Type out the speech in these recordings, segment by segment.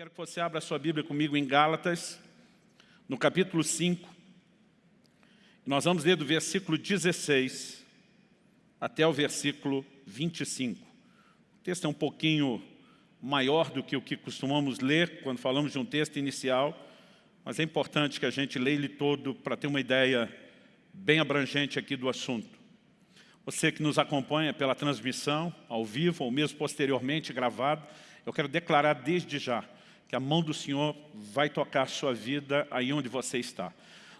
quero que você abra a sua Bíblia comigo em Gálatas, no capítulo 5. Nós vamos ler do versículo 16 até o versículo 25. O texto é um pouquinho maior do que o que costumamos ler quando falamos de um texto inicial, mas é importante que a gente leia ele todo para ter uma ideia bem abrangente aqui do assunto. Você que nos acompanha pela transmissão, ao vivo, ou mesmo posteriormente gravado, eu quero declarar desde já que a mão do Senhor vai tocar a sua vida aí onde você está.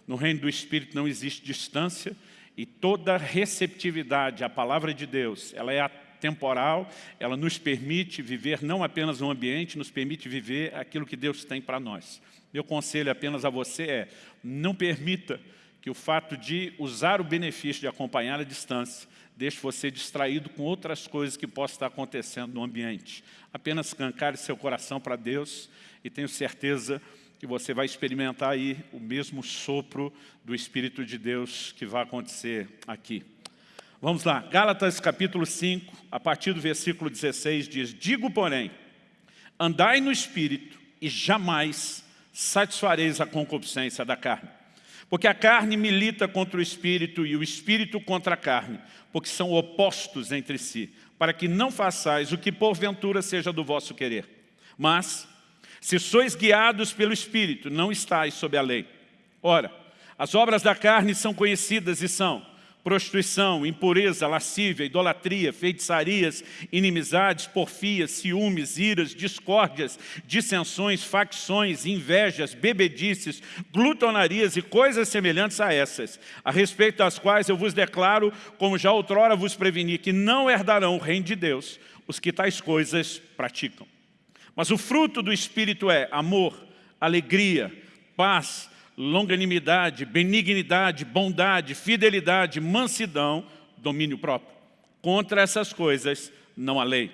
No reino do Espírito não existe distância e toda receptividade à palavra de Deus, ela é temporal, ela nos permite viver não apenas um ambiente, nos permite viver aquilo que Deus tem para nós. Meu conselho apenas a você é, não permita que o fato de usar o benefício de acompanhar a distância deixe você distraído com outras coisas que possam estar acontecendo no ambiente. Apenas cancare seu coração para Deus e tenho certeza que você vai experimentar aí o mesmo sopro do Espírito de Deus que vai acontecer aqui. Vamos lá, Gálatas capítulo 5, a partir do versículo 16 diz, Digo, porém, andai no Espírito e jamais satisfareis a concupiscência da carne. Porque a carne milita contra o Espírito e o Espírito contra a carne, porque são opostos entre si, para que não façais o que porventura seja do vosso querer. Mas, se sois guiados pelo Espírito, não estáis sob a lei. Ora, as obras da carne são conhecidas e são prostituição, impureza, lascívia, idolatria, feitiçarias, inimizades, porfias, ciúmes, iras, discórdias, dissensões, facções, invejas, bebedices, glutonarias e coisas semelhantes a essas, a respeito das quais eu vos declaro, como já outrora vos preveni, que não herdarão o reino de Deus os que tais coisas praticam. Mas o fruto do Espírito é amor, alegria, paz, longanimidade, benignidade, bondade, fidelidade, mansidão, domínio próprio. Contra essas coisas não há lei.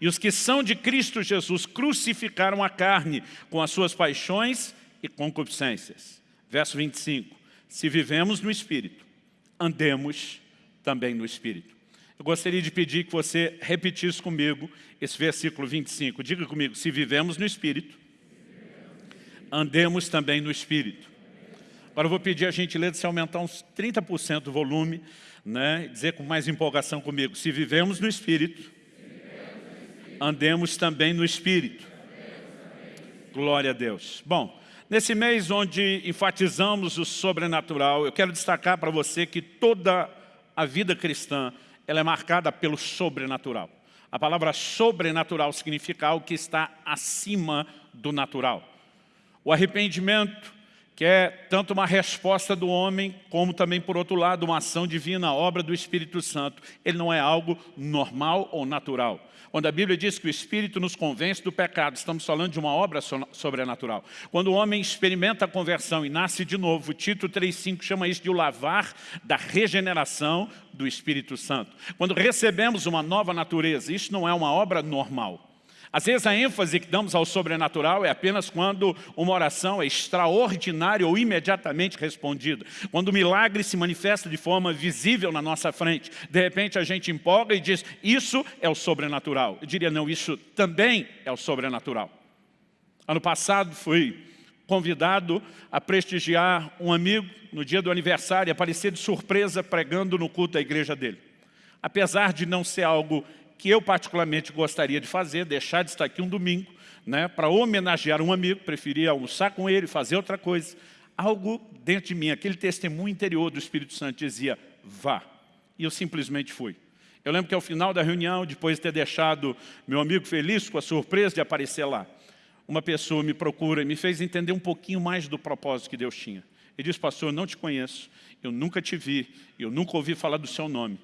E os que são de Cristo Jesus crucificaram a carne com as suas paixões e concupiscências. Verso 25. Se vivemos no Espírito, andemos também no Espírito. Eu gostaria de pedir que você repetisse comigo esse versículo 25. Diga comigo, se vivemos no Espírito, andemos também no Espírito. Agora eu vou pedir a gentileza de se aumentar uns 30% do volume, né? dizer com mais empolgação comigo, se vivemos no Espírito, andemos também no Espírito. Glória a Deus. Bom, nesse mês onde enfatizamos o sobrenatural, eu quero destacar para você que toda a vida cristã ela é marcada pelo sobrenatural. A palavra sobrenatural significa algo que está acima do natural. O arrependimento que é tanto uma resposta do homem, como também, por outro lado, uma ação divina, a obra do Espírito Santo. Ele não é algo normal ou natural. Quando a Bíblia diz que o Espírito nos convence do pecado, estamos falando de uma obra sobrenatural. Quando o homem experimenta a conversão e nasce de novo, Tito 3,5 chama isso de o lavar da regeneração do Espírito Santo. Quando recebemos uma nova natureza, isso não é uma obra normal. Às vezes a ênfase que damos ao sobrenatural é apenas quando uma oração é extraordinária ou imediatamente respondida. Quando o milagre se manifesta de forma visível na nossa frente. De repente a gente empolga e diz, isso é o sobrenatural. Eu diria, não, isso também é o sobrenatural. Ano passado fui convidado a prestigiar um amigo no dia do aniversário e aparecer de surpresa pregando no culto da igreja dele. Apesar de não ser algo que eu particularmente gostaria de fazer, deixar de estar aqui um domingo, né, para homenagear um amigo, preferia almoçar com ele, fazer outra coisa. Algo dentro de mim, aquele testemunho interior do Espírito Santo dizia, vá. E eu simplesmente fui. Eu lembro que ao final da reunião, depois de ter deixado meu amigo feliz com a surpresa de aparecer lá, uma pessoa me procura e me fez entender um pouquinho mais do propósito que Deus tinha. Ele disse, pastor, eu não te conheço, eu nunca te vi, eu nunca ouvi falar do seu nome,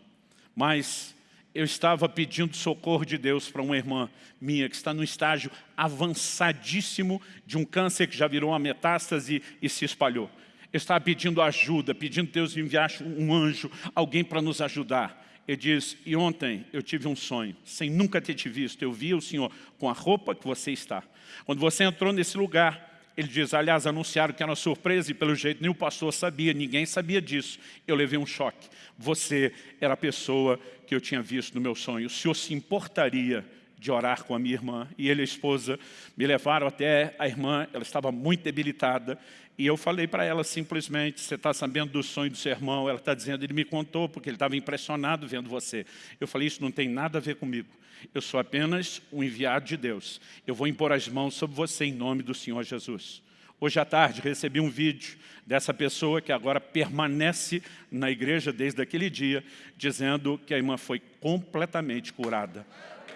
mas eu estava pedindo socorro de Deus para uma irmã minha que está no estágio avançadíssimo de um câncer que já virou uma metástase e se espalhou. Eu estava pedindo ajuda, pedindo Deus enviasse um anjo, alguém para nos ajudar. Ele diz, e ontem eu tive um sonho, sem nunca ter te visto, eu vi o Senhor com a roupa que você está. Quando você entrou nesse lugar, ele diz, aliás, anunciaram que era uma surpresa e pelo jeito nem o pastor sabia, ninguém sabia disso. Eu levei um choque. Você era a pessoa que eu tinha visto no meu sonho. O senhor se importaria de orar com a minha irmã e ele e a esposa me levaram até a irmã, ela estava muito debilitada e eu falei para ela simplesmente, você está sabendo do sonho do seu irmão? Ela está dizendo, ele me contou porque ele estava impressionado vendo você. Eu falei, isso não tem nada a ver comigo. Eu sou apenas um enviado de Deus. Eu vou impor as mãos sobre você em nome do Senhor Jesus. Hoje à tarde recebi um vídeo dessa pessoa que agora permanece na igreja desde aquele dia, dizendo que a irmã foi completamente curada.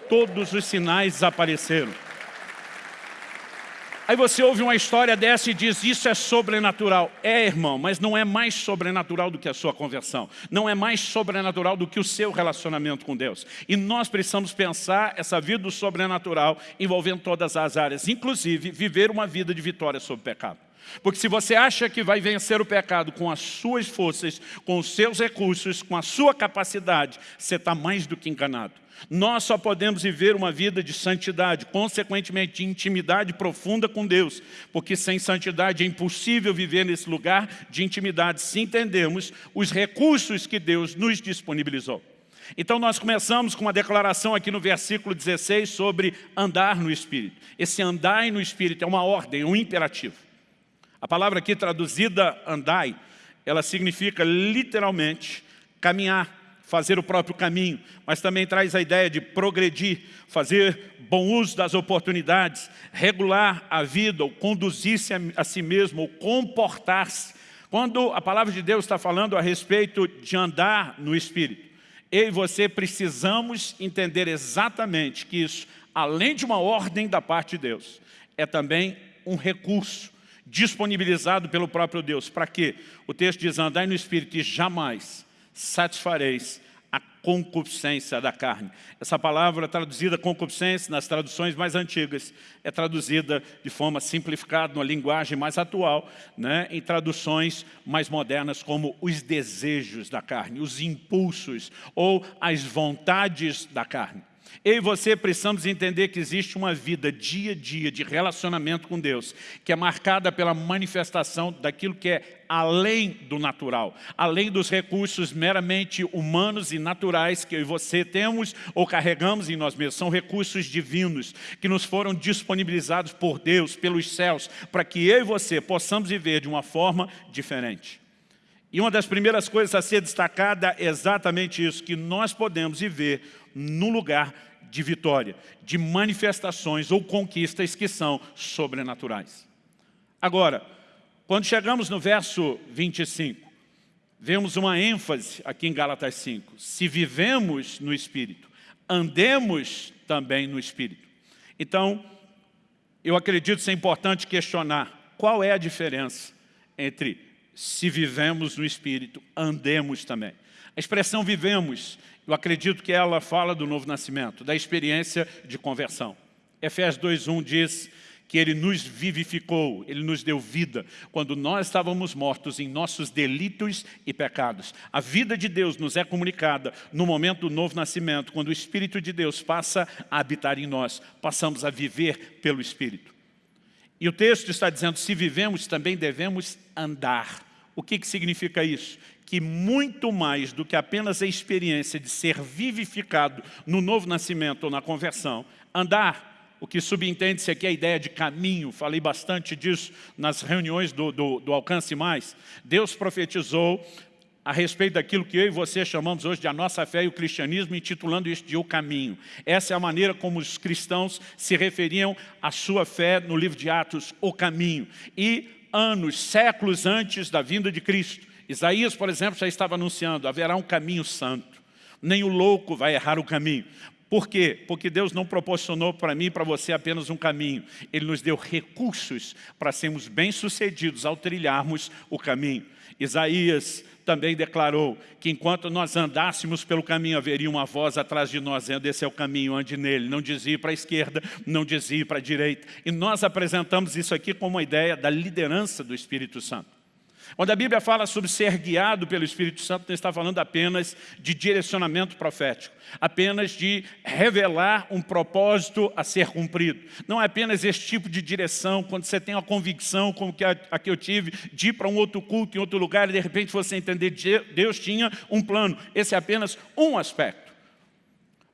Todos os sinais desapareceram. Aí você ouve uma história dessa e diz, isso é sobrenatural. É, irmão, mas não é mais sobrenatural do que a sua conversão. Não é mais sobrenatural do que o seu relacionamento com Deus. E nós precisamos pensar essa vida do sobrenatural envolvendo todas as áreas, inclusive viver uma vida de vitória sobre o pecado. Porque se você acha que vai vencer o pecado com as suas forças, com os seus recursos, com a sua capacidade, você está mais do que enganado. Nós só podemos viver uma vida de santidade, consequentemente de intimidade profunda com Deus, porque sem santidade é impossível viver nesse lugar de intimidade se entendermos os recursos que Deus nos disponibilizou. Então nós começamos com uma declaração aqui no versículo 16 sobre andar no Espírito. Esse andar no Espírito é uma ordem, um imperativo. A palavra aqui traduzida andai, ela significa literalmente caminhar, fazer o próprio caminho, mas também traz a ideia de progredir, fazer bom uso das oportunidades, regular a vida, ou conduzir-se a, si mesmo, ou comportar-se. Quando a palavra de Deus está falando a respeito de andar no Espírito, eu e você precisamos entender exatamente que isso, além de uma ordem da parte de Deus, é também um recurso disponibilizado pelo próprio Deus. Para quê? O texto diz, andai no Espírito e jamais satisfareis a concupiscência da carne. Essa palavra traduzida concupiscência nas traduções mais antigas é traduzida de forma simplificada, numa linguagem mais atual, né, em traduções mais modernas como os desejos da carne, os impulsos ou as vontades da carne. Eu e você precisamos entender que existe uma vida dia a dia de relacionamento com Deus, que é marcada pela manifestação daquilo que é além do natural, além dos recursos meramente humanos e naturais que eu e você temos ou carregamos em nós mesmos. São recursos divinos que nos foram disponibilizados por Deus, pelos céus, para que eu e você possamos viver de uma forma diferente. E uma das primeiras coisas a ser destacada é exatamente isso, que nós podemos viver no lugar de vitória, de manifestações ou conquistas que são sobrenaturais. Agora, quando chegamos no verso 25, vemos uma ênfase aqui em Gálatas 5. Se vivemos no Espírito, andemos também no Espírito. Então, eu acredito ser importante questionar qual é a diferença entre se vivemos no Espírito, andemos também. A expressão vivemos eu acredito que ela fala do novo nascimento, da experiência de conversão. Efésios 2.1 diz que Ele nos vivificou, Ele nos deu vida, quando nós estávamos mortos em nossos delitos e pecados. A vida de Deus nos é comunicada no momento do novo nascimento, quando o Espírito de Deus passa a habitar em nós, passamos a viver pelo Espírito. E o texto está dizendo, se vivemos, também devemos andar. O que, que significa isso? que muito mais do que apenas a experiência de ser vivificado no novo nascimento ou na conversão, andar, o que subentende-se aqui é a ideia de caminho, falei bastante disso nas reuniões do, do, do Alcance Mais. Deus profetizou a respeito daquilo que eu e você chamamos hoje de a nossa fé e o cristianismo, intitulando isso de o caminho. Essa é a maneira como os cristãos se referiam à sua fé no livro de Atos, o caminho. E anos, séculos antes da vinda de Cristo, Isaías, por exemplo, já estava anunciando, haverá um caminho santo. Nem o louco vai errar o caminho. Por quê? Porque Deus não proporcionou para mim e para você apenas um caminho. Ele nos deu recursos para sermos bem-sucedidos ao trilharmos o caminho. Isaías também declarou que enquanto nós andássemos pelo caminho, haveria uma voz atrás de nós, dizendo, esse é o caminho, ande nele. Não dizia para a esquerda, não dizia para a direita. E nós apresentamos isso aqui como uma ideia da liderança do Espírito Santo. Quando a Bíblia fala sobre ser guiado pelo Espírito Santo, não está falando apenas de direcionamento profético, apenas de revelar um propósito a ser cumprido. Não é apenas esse tipo de direção, quando você tem uma convicção, como que a, a que eu tive, de ir para um outro culto em outro lugar, e de repente você entender que Deus tinha um plano. Esse é apenas um aspecto.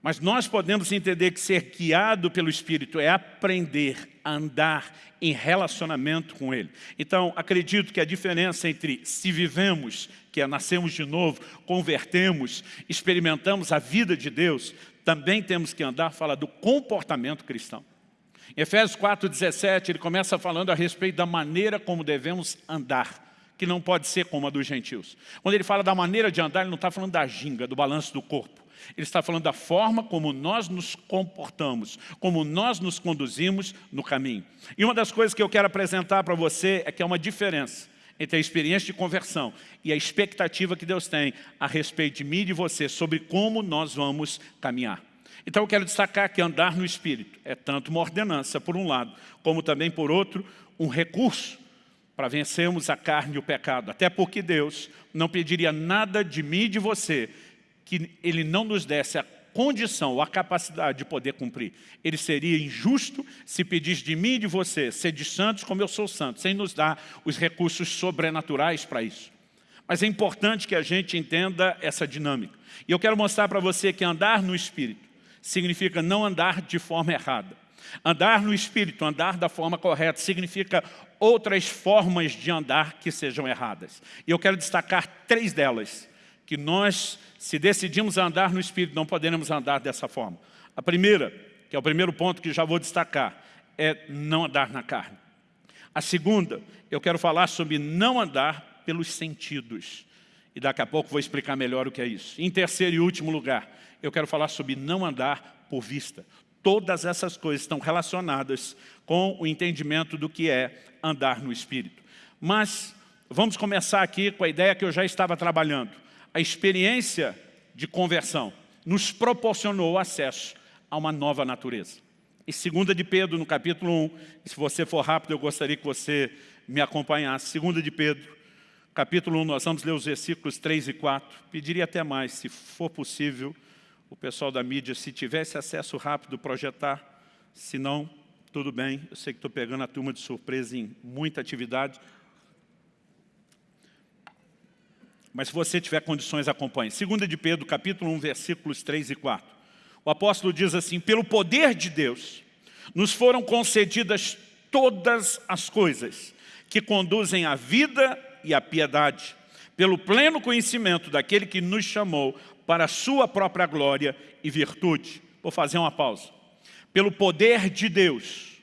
Mas nós podemos entender que ser guiado pelo Espírito é aprender a andar em relacionamento com Ele. Então, acredito que a diferença entre se vivemos, que é nascemos de novo, convertemos, experimentamos a vida de Deus, também temos que andar, fala do comportamento cristão. Em Efésios 4,17, ele começa falando a respeito da maneira como devemos andar que não pode ser como a dos gentios. Quando ele fala da maneira de andar, ele não está falando da ginga, do balanço do corpo. Ele está falando da forma como nós nos comportamos, como nós nos conduzimos no caminho. E uma das coisas que eu quero apresentar para você é que há uma diferença entre a experiência de conversão e a expectativa que Deus tem a respeito de mim e de você sobre como nós vamos caminhar. Então eu quero destacar que andar no Espírito é tanto uma ordenança, por um lado, como também, por outro, um recurso para vencermos a carne e o pecado. Até porque Deus não pediria nada de mim e de você que Ele não nos desse a condição ou a capacidade de poder cumprir. Ele seria injusto se pedisse de mim e de você ser de santos como eu sou santo, sem nos dar os recursos sobrenaturais para isso. Mas é importante que a gente entenda essa dinâmica. E eu quero mostrar para você que andar no Espírito significa não andar de forma errada. Andar no Espírito, andar da forma correta, significa outras formas de andar que sejam erradas. E eu quero destacar três delas, que nós, se decidimos andar no Espírito, não podemos andar dessa forma. A primeira, que é o primeiro ponto que já vou destacar, é não andar na carne. A segunda, eu quero falar sobre não andar pelos sentidos. E daqui a pouco vou explicar melhor o que é isso. Em terceiro e último lugar, eu quero falar sobre não andar por vista. Todas essas coisas estão relacionadas com o entendimento do que é andar no Espírito. Mas vamos começar aqui com a ideia que eu já estava trabalhando. A experiência de conversão nos proporcionou acesso a uma nova natureza. Em 2 de Pedro, no capítulo 1, se você for rápido, eu gostaria que você me acompanhasse. 2 de Pedro, capítulo 1, nós vamos ler os versículos 3 e 4. Pediria até mais, se for possível, o pessoal da mídia, se tivesse acesso rápido, projetar. Se não, tudo bem. Eu sei que estou pegando a turma de surpresa em muita atividade. Mas se você tiver condições, acompanhe. Segunda de Pedro, capítulo 1, versículos 3 e 4. O apóstolo diz assim, pelo poder de Deus, nos foram concedidas todas as coisas que conduzem à vida e à piedade, pelo pleno conhecimento daquele que nos chamou para a sua própria glória e virtude. Vou fazer uma pausa. Pelo poder de Deus.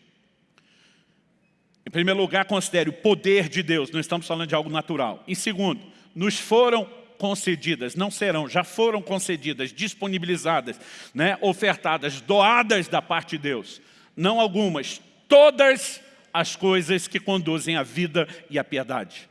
Em primeiro lugar, considere o poder de Deus, não estamos falando de algo natural. Em segundo, nos foram concedidas, não serão, já foram concedidas, disponibilizadas, né, ofertadas, doadas da parte de Deus. Não algumas, todas as coisas que conduzem à vida e à piedade.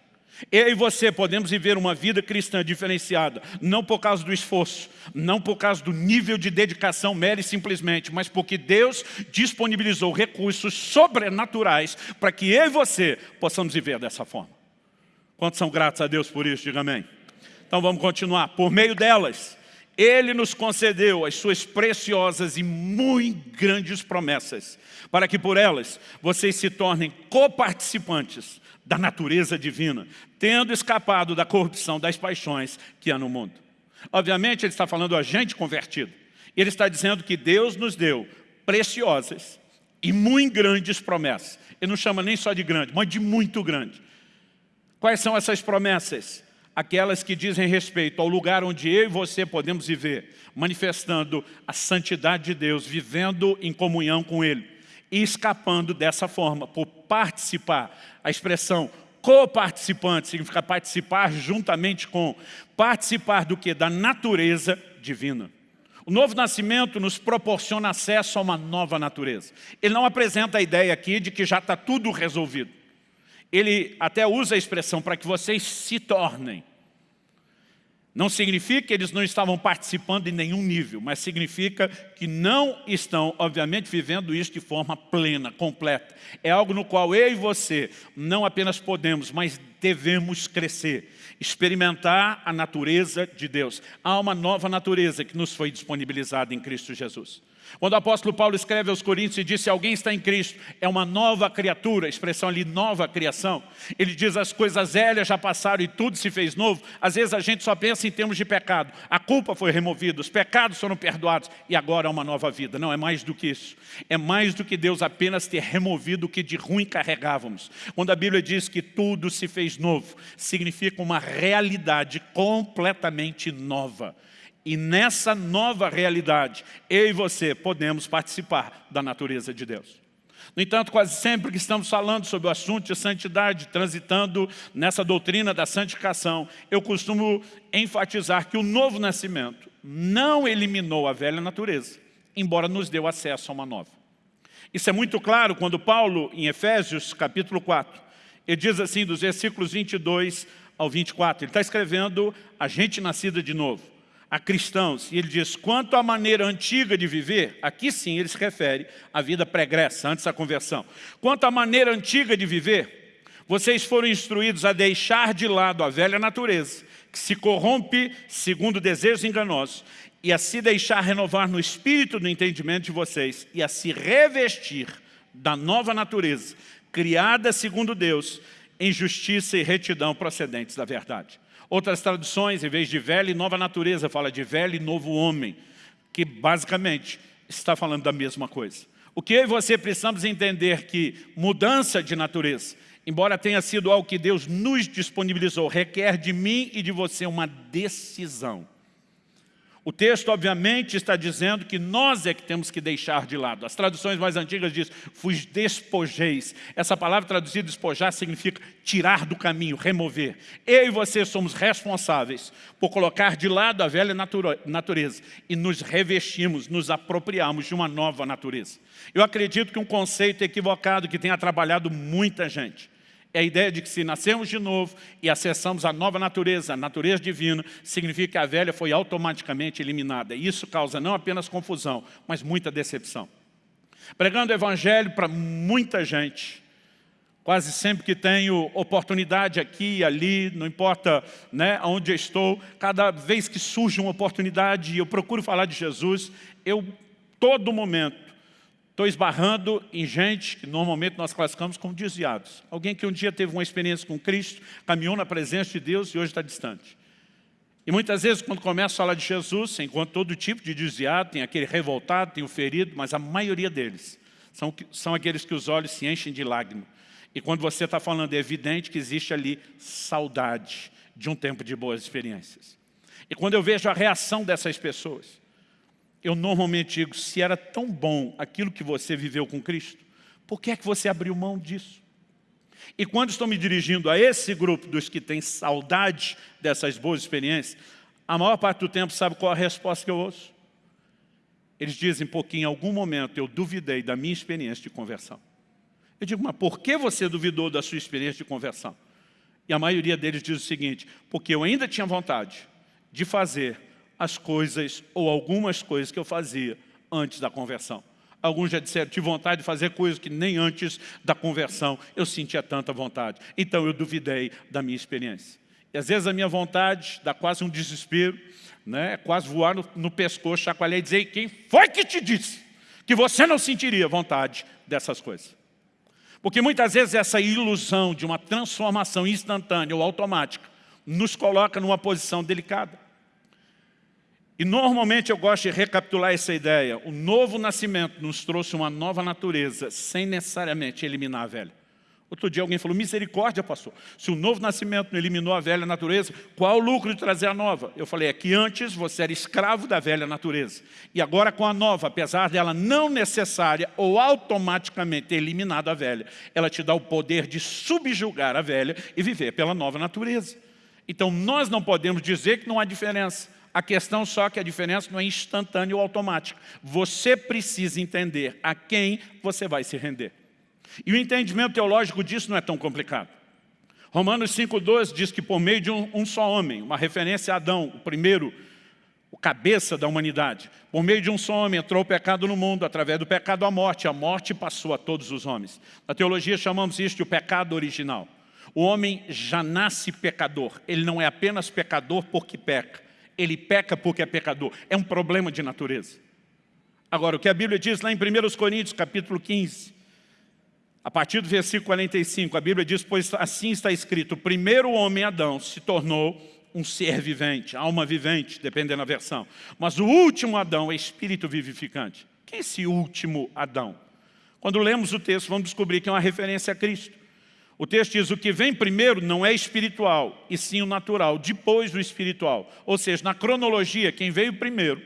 Eu e você podemos viver uma vida cristã diferenciada, não por causa do esforço, não por causa do nível de dedicação mera e simplesmente, mas porque Deus disponibilizou recursos sobrenaturais para que eu e você possamos viver dessa forma. Quantos são gratos a Deus por isso? Diga amém. Então vamos continuar. Por meio delas, Ele nos concedeu as suas preciosas e muito grandes promessas, para que por elas vocês se tornem coparticipantes da natureza divina, tendo escapado da corrupção das paixões que há no mundo. Obviamente, ele está falando a gente convertido. Ele está dizendo que Deus nos deu preciosas e muito grandes promessas. Ele não chama nem só de grande, mas de muito grande. Quais são essas promessas? Aquelas que dizem respeito ao lugar onde eu e você podemos viver, manifestando a santidade de Deus, vivendo em comunhão com Ele e escapando dessa forma, por participar. A expressão coparticipante significa participar juntamente com. Participar do que? Da natureza divina. O novo nascimento nos proporciona acesso a uma nova natureza. Ele não apresenta a ideia aqui de que já está tudo resolvido. Ele até usa a expressão para que vocês se tornem. Não significa que eles não estavam participando em nenhum nível, mas significa que não estão, obviamente, vivendo isso de forma plena, completa. É algo no qual eu e você não apenas podemos, mas devemos crescer, experimentar a natureza de Deus. Há uma nova natureza que nos foi disponibilizada em Cristo Jesus. Quando o apóstolo Paulo escreve aos Coríntios e diz, se alguém está em Cristo, é uma nova criatura, a expressão ali, nova criação. Ele diz, as coisas velhas já passaram e tudo se fez novo. Às vezes a gente só pensa em termos de pecado. A culpa foi removida, os pecados foram perdoados e agora é uma nova vida. Não, é mais do que isso. É mais do que Deus apenas ter removido o que de ruim carregávamos. Quando a Bíblia diz que tudo se fez novo, significa uma realidade completamente nova. E nessa nova realidade, eu e você podemos participar da natureza de Deus. No entanto, quase sempre que estamos falando sobre o assunto de santidade, transitando nessa doutrina da santificação, eu costumo enfatizar que o novo nascimento não eliminou a velha natureza, embora nos deu acesso a uma nova. Isso é muito claro quando Paulo, em Efésios, capítulo 4, ele diz assim, dos versículos 22 ao 24, ele está escrevendo a gente nascida de novo a cristãos. E ele diz, quanto à maneira antiga de viver, aqui sim ele se refere à vida pregressa, antes da conversão. Quanto à maneira antiga de viver, vocês foram instruídos a deixar de lado a velha natureza, que se corrompe segundo desejos enganosos, e a se deixar renovar no espírito do entendimento de vocês, e a se revestir da nova natureza, criada segundo Deus, em justiça e retidão procedentes da verdade. Outras traduções, em vez de velha e nova natureza, fala de velho e novo homem, que basicamente está falando da mesma coisa. O que eu e você precisamos entender que mudança de natureza, embora tenha sido algo que Deus nos disponibilizou, requer de mim e de você uma decisão. O texto, obviamente, está dizendo que nós é que temos que deixar de lado. As traduções mais antigas dizem, fui despojeis. Essa palavra traduzida despojar significa tirar do caminho, remover. Eu e você somos responsáveis por colocar de lado a velha natureza e nos revestimos, nos apropriamos de uma nova natureza. Eu acredito que um conceito equivocado que tenha trabalhado muita gente é a ideia de que se nascemos de novo e acessamos a nova natureza, a natureza divina, significa que a velha foi automaticamente eliminada. Isso causa não apenas confusão, mas muita decepção. Pregando o evangelho para muita gente, quase sempre que tenho oportunidade aqui ali, não importa né, onde eu estou, cada vez que surge uma oportunidade e eu procuro falar de Jesus, eu, todo momento, Estou esbarrando em gente que normalmente nós classificamos como desviados. Alguém que um dia teve uma experiência com Cristo, caminhou na presença de Deus e hoje está distante. E muitas vezes, quando começa a falar de Jesus, você encontra todo tipo de desviado, tem aquele revoltado, tem o ferido, mas a maioria deles são, são aqueles que os olhos se enchem de lágrimas. E quando você está falando, é evidente que existe ali saudade de um tempo de boas experiências. E quando eu vejo a reação dessas pessoas, eu normalmente digo, se era tão bom aquilo que você viveu com Cristo, por que é que você abriu mão disso? E quando estou me dirigindo a esse grupo dos que têm saudade dessas boas experiências, a maior parte do tempo sabe qual a resposta que eu ouço? Eles dizem, porque em algum momento eu duvidei da minha experiência de conversão. Eu digo, mas por que você duvidou da sua experiência de conversão? E a maioria deles diz o seguinte, porque eu ainda tinha vontade de fazer as coisas ou algumas coisas que eu fazia antes da conversão. Alguns já disseram, tive vontade de fazer coisas que nem antes da conversão eu sentia tanta vontade. Então eu duvidei da minha experiência. E às vezes a minha vontade dá quase um desespero, né? quase voar no, no pescoço, chacoalhar e dizer, quem foi que te disse que você não sentiria vontade dessas coisas? Porque muitas vezes essa ilusão de uma transformação instantânea ou automática nos coloca numa posição delicada. E normalmente eu gosto de recapitular essa ideia. O novo nascimento nos trouxe uma nova natureza, sem necessariamente eliminar a velha. Outro dia alguém falou, misericórdia, pastor. Se o novo nascimento não eliminou a velha natureza, qual o lucro de trazer a nova? Eu falei, é que antes você era escravo da velha natureza. E agora com a nova, apesar dela não necessária ou automaticamente ter eliminado a velha, ela te dá o poder de subjugar a velha e viver pela nova natureza. Então nós não podemos dizer que não há diferença. A questão só que a diferença não é instantânea ou automática. Você precisa entender a quem você vai se render. E o entendimento teológico disso não é tão complicado. Romanos 5,12 diz que por meio de um, um, só homem, uma referência a Adão, o primeiro, o cabeça da humanidade, por meio de um só homem entrou o pecado no mundo, através do pecado a morte, a morte passou a todos os homens. Na teologia chamamos isso de o pecado original. O homem já nasce pecador, ele não é apenas pecador porque peca, ele peca porque é pecador. É um problema de natureza. Agora, o que a Bíblia diz lá em 1 Coríntios, capítulo 15, a partir do versículo 45, a Bíblia diz, pois assim está escrito, o primeiro homem, Adão, se tornou um ser vivente, alma vivente, dependendo da versão. Mas o último Adão é espírito vivificante. Quem é esse último Adão? Quando lemos o texto, vamos descobrir que é uma referência a Cristo. O texto diz, o que vem primeiro não é espiritual, e sim o natural, depois do espiritual. Ou seja, na cronologia, quem veio primeiro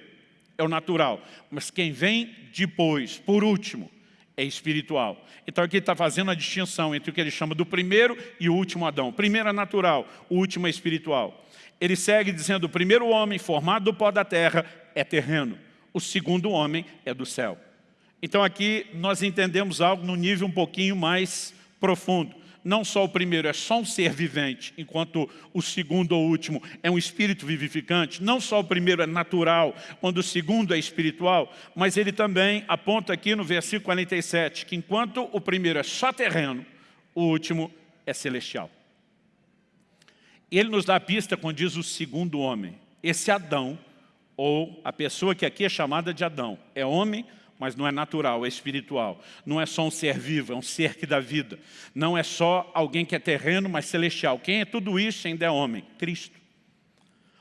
é o natural, mas quem vem depois, por último, é espiritual. Então aqui está fazendo a distinção entre o que ele chama do primeiro e o último Adão. O primeiro é natural, o último é espiritual. Ele segue dizendo, o primeiro homem formado do pó da terra é terreno, o segundo homem é do céu. Então aqui nós entendemos algo no nível um pouquinho mais profundo não só o primeiro é só um ser vivente, enquanto o segundo ou último é um espírito vivificante, não só o primeiro é natural, quando o segundo é espiritual, mas ele também aponta aqui no versículo 47, que enquanto o primeiro é só terreno, o último é celestial. Ele nos dá a pista quando diz o segundo homem. Esse Adão, ou a pessoa que aqui é chamada de Adão, é homem, mas não é natural, é espiritual. Não é só um ser vivo, é um ser que dá vida. Não é só alguém que é terreno, mas celestial. Quem é tudo isso ainda é homem? Cristo.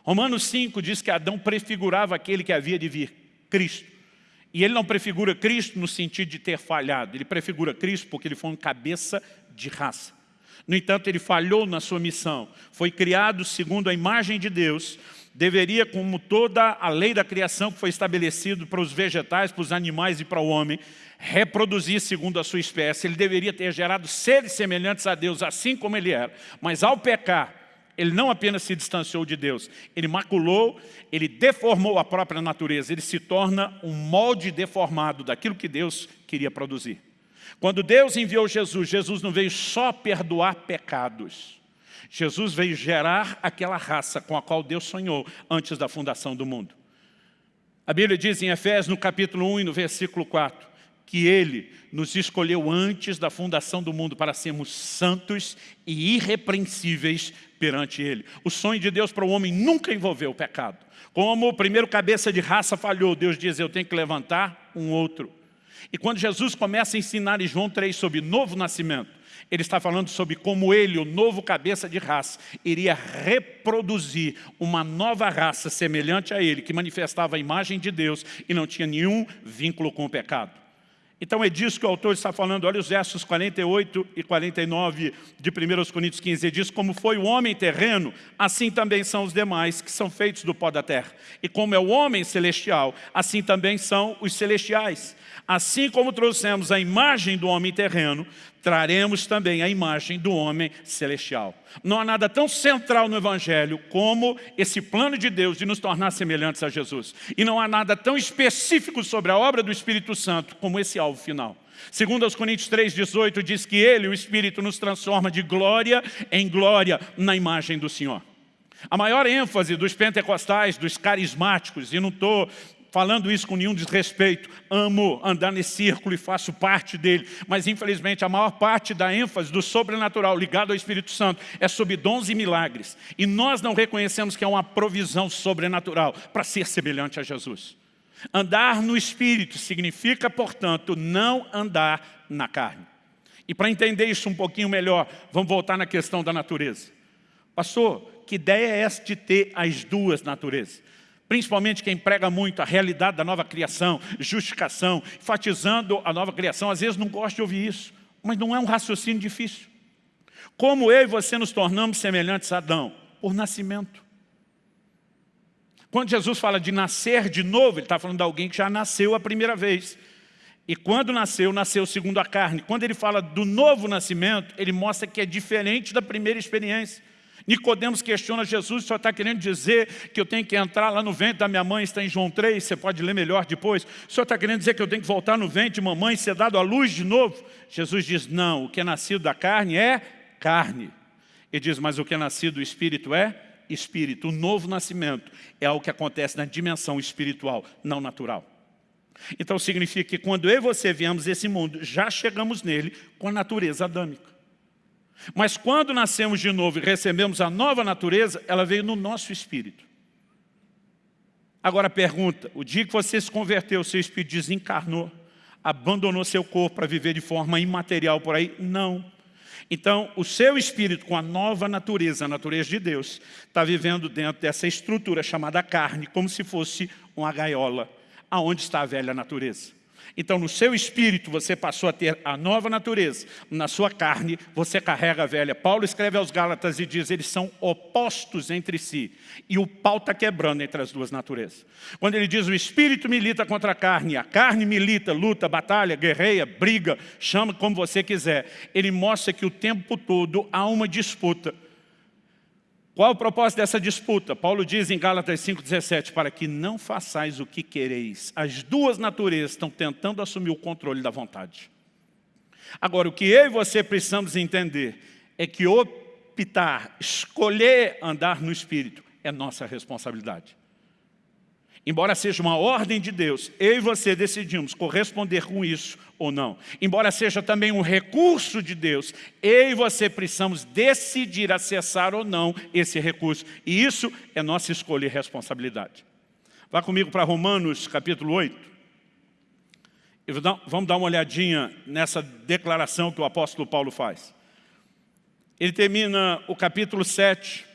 Romanos 5 diz que Adão prefigurava aquele que havia de vir, Cristo. E ele não prefigura Cristo no sentido de ter falhado, ele prefigura Cristo porque ele foi um cabeça de raça. No entanto, ele falhou na sua missão. Foi criado segundo a imagem de Deus, deveria, como toda a lei da criação que foi estabelecido para os vegetais, para os animais e para o homem, reproduzir segundo a sua espécie. Ele deveria ter gerado seres semelhantes a Deus, assim como ele era. Mas ao pecar, ele não apenas se distanciou de Deus, ele maculou, ele deformou a própria natureza, ele se torna um molde deformado daquilo que Deus queria produzir. Quando Deus enviou Jesus, Jesus não veio só perdoar pecados, Jesus veio gerar aquela raça com a qual Deus sonhou antes da fundação do mundo. A Bíblia diz em Efésios, no capítulo 1 e no versículo 4, que Ele nos escolheu antes da fundação do mundo para sermos santos e irrepreensíveis perante Ele. O sonho de Deus para o homem nunca envolveu o pecado. Como o primeiro cabeça de raça falhou, Deus diz, eu tenho que levantar um outro. E quando Jesus começa a ensinar em João 3 sobre novo nascimento, ele está falando sobre como ele, o novo cabeça de raça, iria reproduzir uma nova raça semelhante a ele, que manifestava a imagem de Deus e não tinha nenhum vínculo com o pecado. Então é disso que o autor está falando, olha os versos 48 e 49 de 1 Coríntios 15, ele diz, como foi o homem terreno, assim também são os demais, que são feitos do pó da terra. E como é o homem celestial, assim também são os celestiais. Assim como trouxemos a imagem do homem terreno, traremos também a imagem do homem celestial. Não há nada tão central no Evangelho como esse plano de Deus de nos tornar semelhantes a Jesus. E não há nada tão específico sobre a obra do Espírito Santo como esse alvo final. Segundo aos Coríntios 3,18 diz que Ele, o Espírito, nos transforma de glória em glória na imagem do Senhor. A maior ênfase dos pentecostais, dos carismáticos, e não estou falando isso com nenhum desrespeito, amo andar nesse círculo e faço parte dele, mas infelizmente a maior parte da ênfase do sobrenatural ligado ao Espírito Santo é sobre dons e milagres. E nós não reconhecemos que é uma provisão sobrenatural para ser semelhante a Jesus. Andar no Espírito significa, portanto, não andar na carne. E para entender isso um pouquinho melhor, vamos voltar na questão da natureza. Pastor, que ideia é essa de ter as duas naturezas? Principalmente quem prega muito a realidade da nova criação, justificação, enfatizando a nova criação, às vezes não gosta de ouvir isso, mas não é um raciocínio difícil. Como eu e você nos tornamos semelhantes a Adão? Por nascimento. Quando Jesus fala de nascer de novo, ele está falando de alguém que já nasceu a primeira vez. E quando nasceu, nasceu segundo a carne. Quando ele fala do novo nascimento, ele mostra que é diferente da primeira experiência. Nicodemos questiona Jesus, só está querendo dizer que eu tenho que entrar lá no ventre da minha mãe, está em João 3, você pode ler melhor depois. Senhor está querendo dizer que eu tenho que voltar no ventre de mamãe e ser dado à luz de novo? Jesus diz, não, o que é nascido da carne é carne. Ele diz, mas o que é nascido do Espírito é Espírito. O novo nascimento é algo que acontece na dimensão espiritual, não natural. Então significa que quando eu e você viemos esse mundo, já chegamos nele com a natureza adâmica. Mas quando nascemos de novo e recebemos a nova natureza, ela veio no nosso espírito. Agora pergunta, o dia que você se converteu, seu espírito desencarnou, abandonou seu corpo para viver de forma imaterial por aí? Não. Então, o seu espírito com a nova natureza, a natureza de Deus, está vivendo dentro dessa estrutura chamada carne, como se fosse uma gaiola, aonde está a velha natureza. Então, no seu espírito, você passou a ter a nova natureza. Na sua carne, você carrega a velha. Paulo escreve aos Gálatas e diz, eles são opostos entre si. E o pau está quebrando entre as duas naturezas. Quando ele diz, o espírito milita contra a carne, a carne milita, luta, batalha, guerreia, briga, chama como você quiser. Ele mostra que o tempo todo há uma disputa. Qual o propósito dessa disputa? Paulo diz em Gálatas 5,17, para que não façais o que quereis. As duas naturezas estão tentando assumir o controle da vontade. Agora, o que eu e você precisamos entender é que optar, escolher andar no Espírito é nossa responsabilidade. Embora seja uma ordem de Deus, eu e você decidimos corresponder com isso ou não. Embora seja também um recurso de Deus, eu e você precisamos decidir acessar ou não esse recurso. E isso é nossa escolha e responsabilidade. Vá comigo para Romanos capítulo 8. Vamos dar uma olhadinha nessa declaração que o apóstolo Paulo faz. Ele termina o capítulo 7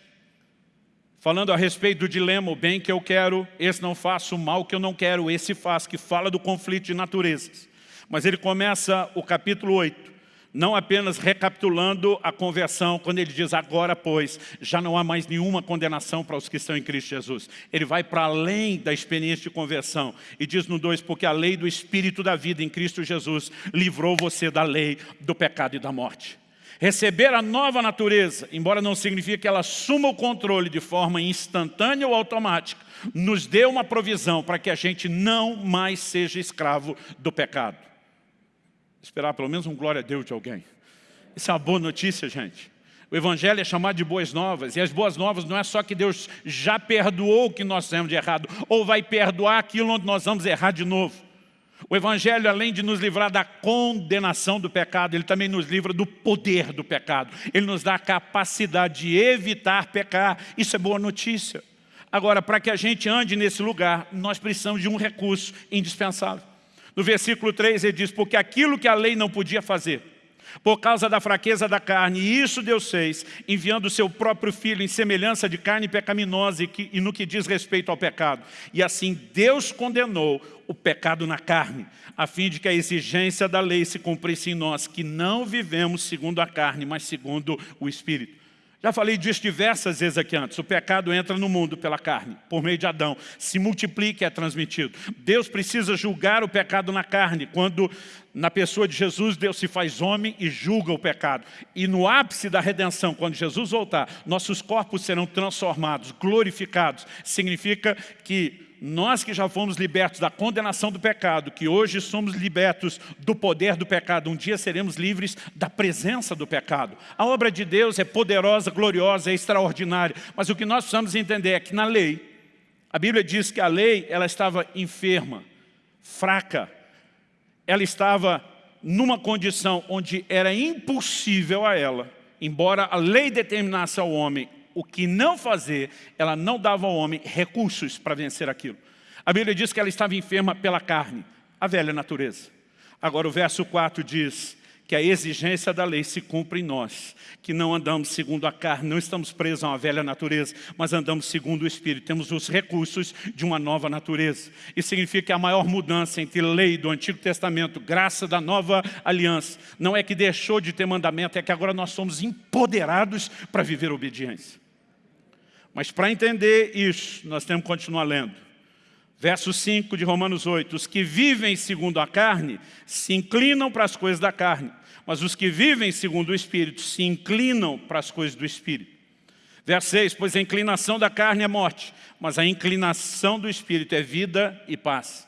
falando a respeito do dilema, o bem que eu quero, esse não faço, o mal que eu não quero, esse faz, que fala do conflito de naturezas. Mas ele começa o capítulo 8, não apenas recapitulando a conversão, quando ele diz, agora pois, já não há mais nenhuma condenação para os que estão em Cristo Jesus. Ele vai para além da experiência de conversão e diz no 2, porque a lei do Espírito da vida em Cristo Jesus livrou você da lei do pecado e da morte. Receber a nova natureza, embora não signifique que ela assuma o controle de forma instantânea ou automática, nos dê uma provisão para que a gente não mais seja escravo do pecado. Esperar pelo menos um glória a Deus de alguém. Isso é uma boa notícia, gente. O Evangelho é chamado de boas novas, e as boas novas não é só que Deus já perdoou o que nós fizemos de errado, ou vai perdoar aquilo onde nós vamos errar de novo. O Evangelho, além de nos livrar da condenação do pecado, ele também nos livra do poder do pecado. Ele nos dá a capacidade de evitar pecar. Isso é boa notícia. Agora, para que a gente ande nesse lugar, nós precisamos de um recurso indispensável. No versículo 3 ele diz, porque aquilo que a lei não podia fazer, por causa da fraqueza da carne, e isso Deus fez, enviando o seu próprio Filho em semelhança de carne pecaminosa e, e no que diz respeito ao pecado. E assim Deus condenou o pecado na carne, a fim de que a exigência da lei se cumprisse em nós, que não vivemos segundo a carne, mas segundo o Espírito. Já falei disso diversas vezes aqui antes. O pecado entra no mundo pela carne, por meio de Adão. Se multiplica e é transmitido. Deus precisa julgar o pecado na carne. Quando na pessoa de Jesus, Deus se faz homem e julga o pecado. E no ápice da redenção, quando Jesus voltar, nossos corpos serão transformados, glorificados. Significa que nós que já fomos libertos da condenação do pecado, que hoje somos libertos do poder do pecado, um dia seremos livres da presença do pecado. A obra de Deus é poderosa, gloriosa, é extraordinária, mas o que nós precisamos entender é que na lei, a Bíblia diz que a lei ela estava enferma, fraca, ela estava numa condição onde era impossível a ela, embora a lei determinasse ao homem o que não fazer, ela não dava ao homem recursos para vencer aquilo. A Bíblia diz que ela estava enferma pela carne, a velha natureza. Agora o verso 4 diz que a exigência da lei se cumpre em nós, que não andamos segundo a carne, não estamos presos a uma velha natureza, mas andamos segundo o Espírito, temos os recursos de uma nova natureza. Isso significa que a maior mudança entre lei do Antigo Testamento, graça da nova aliança, não é que deixou de ter mandamento, é que agora nós somos empoderados para viver obediência. Mas para entender isso, nós temos que continuar lendo. Verso 5 de Romanos 8, os que vivem segundo a carne se inclinam para as coisas da carne, mas os que vivem segundo o Espírito se inclinam para as coisas do Espírito. Verso 6, pois a inclinação da carne é morte, mas a inclinação do Espírito é vida e paz.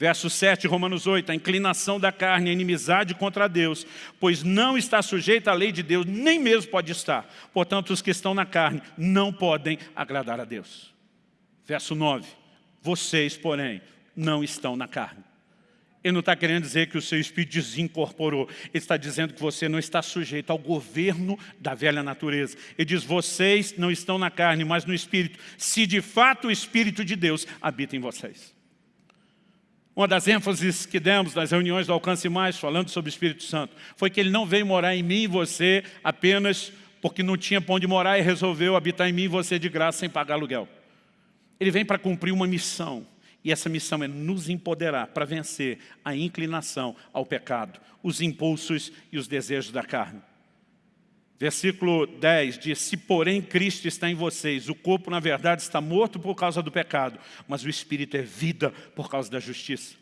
Verso 7, Romanos 8, a inclinação da carne, a inimizade contra Deus, pois não está sujeita à lei de Deus, nem mesmo pode estar. Portanto, os que estão na carne não podem agradar a Deus. Verso 9, vocês, porém, não estão na carne. Ele não está querendo dizer que o seu espírito desincorporou. Ele está dizendo que você não está sujeito ao governo da velha natureza. Ele diz, vocês não estão na carne, mas no espírito. Se de fato o espírito de Deus habita em vocês. Uma das ênfases que demos nas reuniões do Alcance Mais, falando sobre o Espírito Santo, foi que ele não veio morar em mim e você apenas porque não tinha pão de morar e resolveu habitar em mim e você de graça sem pagar aluguel. Ele vem para cumprir uma missão. E essa missão é nos empoderar para vencer a inclinação ao pecado, os impulsos e os desejos da carne. Versículo 10 diz, se porém Cristo está em vocês, o corpo na verdade está morto por causa do pecado, mas o Espírito é vida por causa da justiça.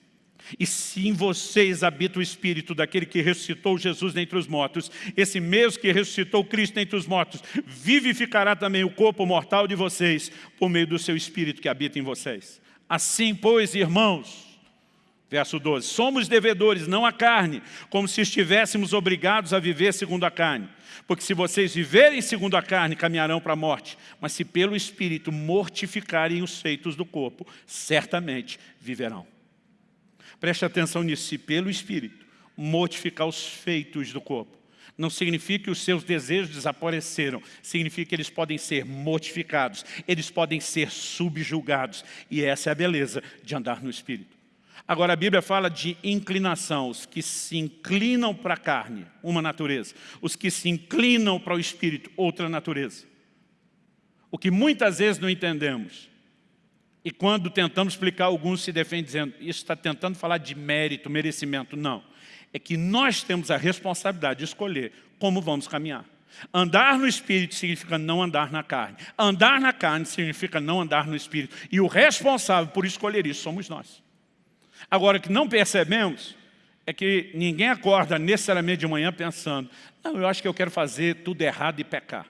E se em vocês habita o Espírito daquele que ressuscitou Jesus dentre os mortos, esse mesmo que ressuscitou Cristo dentre os mortos, vivificará também o corpo mortal de vocês, por meio do seu Espírito que habita em vocês. Assim, pois, irmãos, verso 12, somos devedores, não a carne, como se estivéssemos obrigados a viver segundo a carne. Porque se vocês viverem segundo a carne, caminharão para a morte. Mas se pelo Espírito mortificarem os feitos do corpo, certamente viverão. Preste atenção nisso, se pelo Espírito mortificar os feitos do corpo. Não significa que os seus desejos desapareceram, significa que eles podem ser mortificados, eles podem ser subjugados. E essa é a beleza de andar no Espírito. Agora a Bíblia fala de inclinação, os que se inclinam para a carne, uma natureza. Os que se inclinam para o Espírito, outra natureza. O que muitas vezes não entendemos. E quando tentamos explicar, alguns se defendem dizendo, isso está tentando falar de mérito, merecimento. Não é que nós temos a responsabilidade de escolher como vamos caminhar. Andar no Espírito significa não andar na carne. Andar na carne significa não andar no Espírito. E o responsável por escolher isso somos nós. Agora, o que não percebemos é que ninguém acorda necessariamente de manhã pensando não, eu acho que eu quero fazer tudo errado e pecar.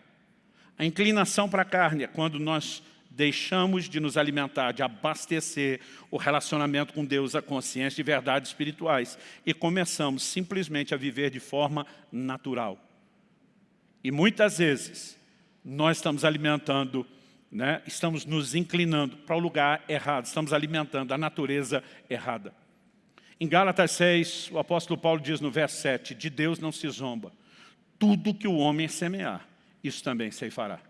A inclinação para a carne é quando nós deixamos de nos alimentar, de abastecer o relacionamento com Deus, a consciência de verdades espirituais e começamos simplesmente a viver de forma natural. E muitas vezes nós estamos alimentando, né, estamos nos inclinando para o lugar errado, estamos alimentando a natureza errada. Em Gálatas 6, o apóstolo Paulo diz no verso 7, de Deus não se zomba, tudo que o homem semear, isso também se fará.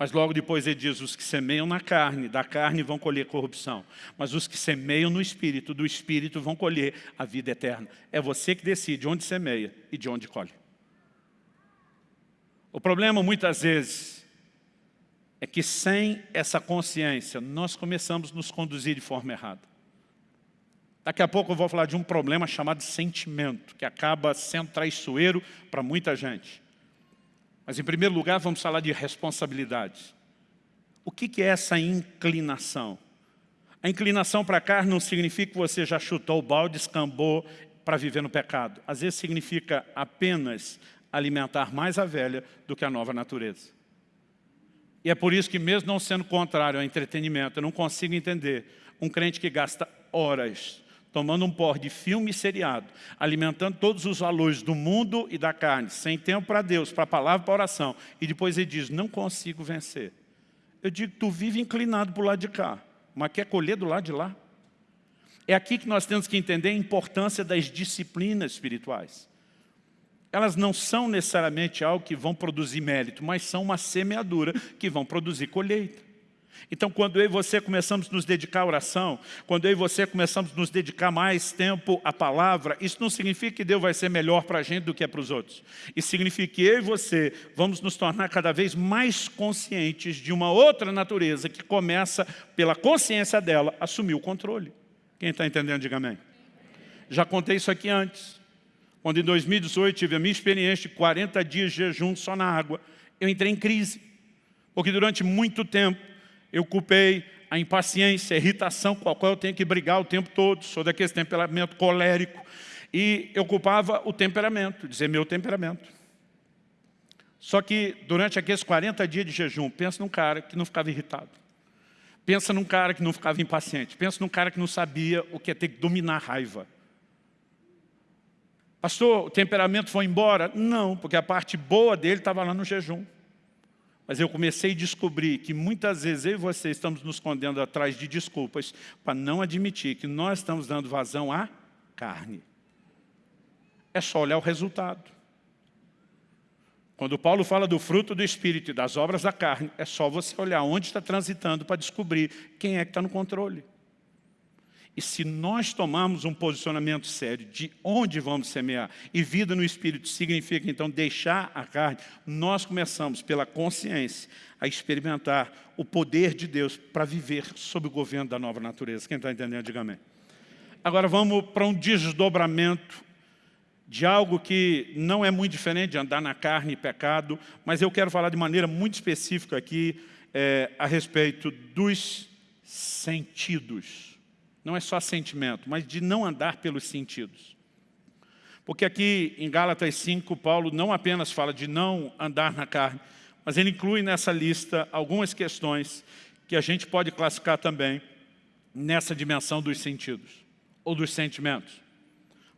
Mas logo depois ele diz, os que semeiam na carne, da carne vão colher corrupção. Mas os que semeiam no Espírito, do Espírito vão colher a vida eterna. É você que decide onde semeia e de onde colhe. O problema muitas vezes é que sem essa consciência nós começamos a nos conduzir de forma errada. Daqui a pouco eu vou falar de um problema chamado sentimento, que acaba sendo traiçoeiro para muita gente. Mas, em primeiro lugar, vamos falar de responsabilidade. O que é essa inclinação? A inclinação para a carne não significa que você já chutou o balde, escambou para viver no pecado. Às vezes significa apenas alimentar mais a velha do que a nova natureza. E é por isso que mesmo não sendo contrário ao entretenimento, eu não consigo entender um crente que gasta horas tomando um pó de filme seriado, alimentando todos os valores do mundo e da carne, sem tempo para Deus, para a palavra, para a oração, e depois ele diz, não consigo vencer. Eu digo, tu vive inclinado para o lado de cá, mas quer colher do lado de lá? É aqui que nós temos que entender a importância das disciplinas espirituais. Elas não são necessariamente algo que vão produzir mérito, mas são uma semeadura que vão produzir colheita. Então, quando eu e você começamos a nos dedicar à oração, quando eu e você começamos a nos dedicar mais tempo à palavra, isso não significa que Deus vai ser melhor para a gente do que é para os outros. Isso significa que eu e você vamos nos tornar cada vez mais conscientes de uma outra natureza que começa, pela consciência dela, assumir o controle. Quem está entendendo, diga amém. Já contei isso aqui antes. Quando em 2018 tive a minha experiência de 40 dias de jejum só na água, eu entrei em crise. Porque durante muito tempo eu culpei a impaciência, a irritação com a qual eu tenho que brigar o tempo todo, sou daquele temperamento colérico, e eu culpava o temperamento, dizer meu temperamento. Só que durante aqueles 40 dias de jejum, pensa num cara que não ficava irritado. Pensa num cara que não ficava impaciente. Pensa num cara que não sabia o que é ter que dominar a raiva. Pastor, o temperamento foi embora? Não, porque a parte boa dele estava lá no jejum. Mas eu comecei a descobrir que muitas vezes eu e você estamos nos escondendo atrás de desculpas para não admitir que nós estamos dando vazão à carne. É só olhar o resultado. Quando Paulo fala do fruto do Espírito e das obras da carne, é só você olhar onde está transitando para descobrir quem é que está no controle. E se nós tomarmos um posicionamento sério de onde vamos semear, e vida no Espírito significa então deixar a carne, nós começamos pela consciência a experimentar o poder de Deus para viver sob o governo da nova natureza. Quem está entendendo, diga amém. Agora vamos para um desdobramento de algo que não é muito diferente de andar na carne e pecado, mas eu quero falar de maneira muito específica aqui é, a respeito dos sentidos. Não é só sentimento, mas de não andar pelos sentidos. Porque aqui em Gálatas 5, Paulo não apenas fala de não andar na carne, mas ele inclui nessa lista algumas questões que a gente pode classificar também nessa dimensão dos sentidos, ou dos sentimentos.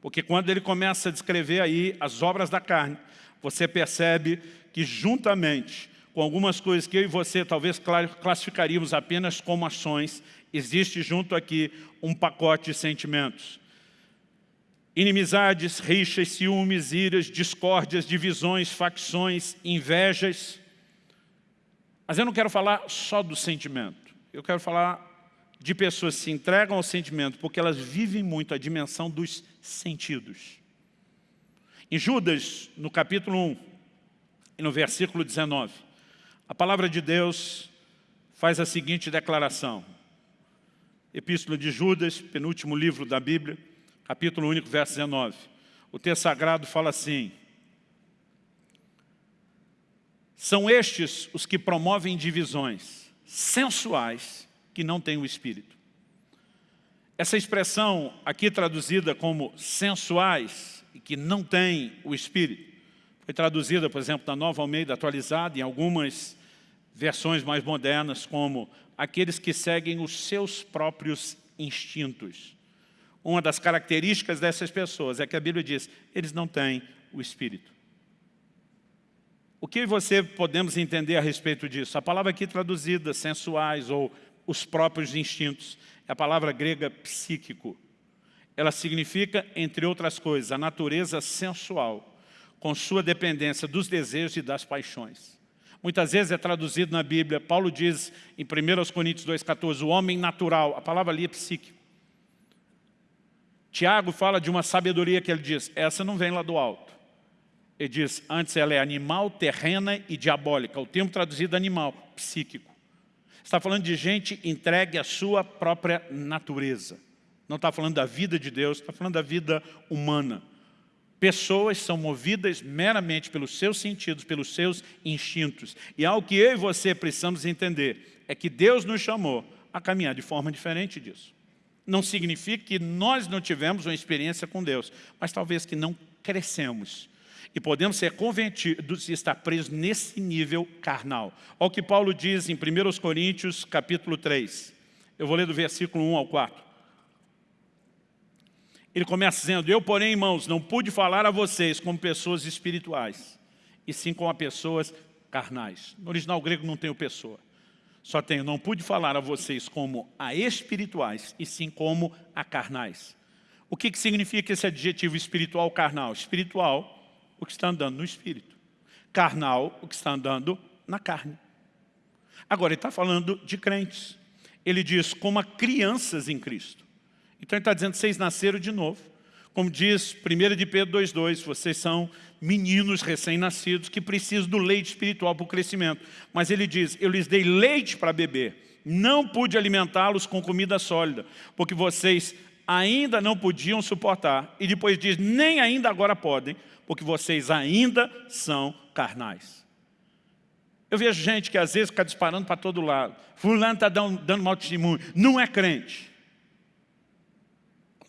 Porque quando ele começa a descrever aí as obras da carne, você percebe que juntamente com algumas coisas que eu e você talvez classificaríamos apenas como ações, existe junto aqui um pacote de sentimentos. Inimizades, rixas, ciúmes, iras, discórdias, divisões, facções, invejas. Mas eu não quero falar só do sentimento. Eu quero falar de pessoas que se entregam ao sentimento porque elas vivem muito a dimensão dos sentidos. Em Judas, no capítulo 1, e no versículo 19, a palavra de Deus faz a seguinte declaração. Epístola de Judas, penúltimo livro da Bíblia, capítulo único, verso 19. O texto sagrado fala assim, São estes os que promovem divisões sensuais que não têm o Espírito. Essa expressão aqui traduzida como sensuais e que não têm o Espírito, foi traduzida, por exemplo, na Nova Almeida atualizada, em algumas versões mais modernas, como aqueles que seguem os seus próprios instintos. Uma das características dessas pessoas é que a Bíblia diz, eles não têm o Espírito. O que você podemos entender a respeito disso? A palavra aqui traduzida, sensuais ou os próprios instintos. É a palavra grega psíquico. Ela significa, entre outras coisas, a natureza sensual, com sua dependência dos desejos e das paixões. Muitas vezes é traduzido na Bíblia, Paulo diz em 1 Coríntios 2,14, o homem natural, a palavra ali é psíquico. Tiago fala de uma sabedoria que ele diz, essa não vem lá do alto. Ele diz, antes ela é animal, terrena e diabólica. O termo traduzido animal, psíquico. Está falando de gente entregue à sua própria natureza. Não está falando da vida de Deus, está falando da vida humana. Pessoas são movidas meramente pelos seus sentidos, pelos seus instintos. E algo que eu e você precisamos entender é que Deus nos chamou a caminhar de forma diferente disso. Não significa que nós não tivemos uma experiência com Deus, mas talvez que não crescemos e podemos ser convertidos e estar presos nesse nível carnal. Olha o que Paulo diz em 1 Coríntios, capítulo 3. Eu vou ler do versículo 1 ao 4. Ele começa dizendo, eu, porém, irmãos, não pude falar a vocês como pessoas espirituais, e sim como a pessoas carnais. No original grego não tem o pessoa. Só tem, não pude falar a vocês como a espirituais, e sim como a carnais. O que, que significa esse adjetivo espiritual carnal? Espiritual o que está andando no espírito. Carnal, o que está andando na carne. Agora, ele está falando de crentes. Ele diz, como crianças em Cristo. Então, ele está dizendo, vocês nasceram de novo. Como diz 1 de Pedro 2,2, vocês são meninos recém-nascidos que precisam do leite espiritual para o crescimento. Mas ele diz, eu lhes dei leite para beber, não pude alimentá-los com comida sólida, porque vocês ainda não podiam suportar. E depois diz, nem ainda agora podem, porque vocês ainda são carnais. Eu vejo gente que às vezes fica disparando para todo lado. Fulano está dando, dando mau testemunho. Não é crente.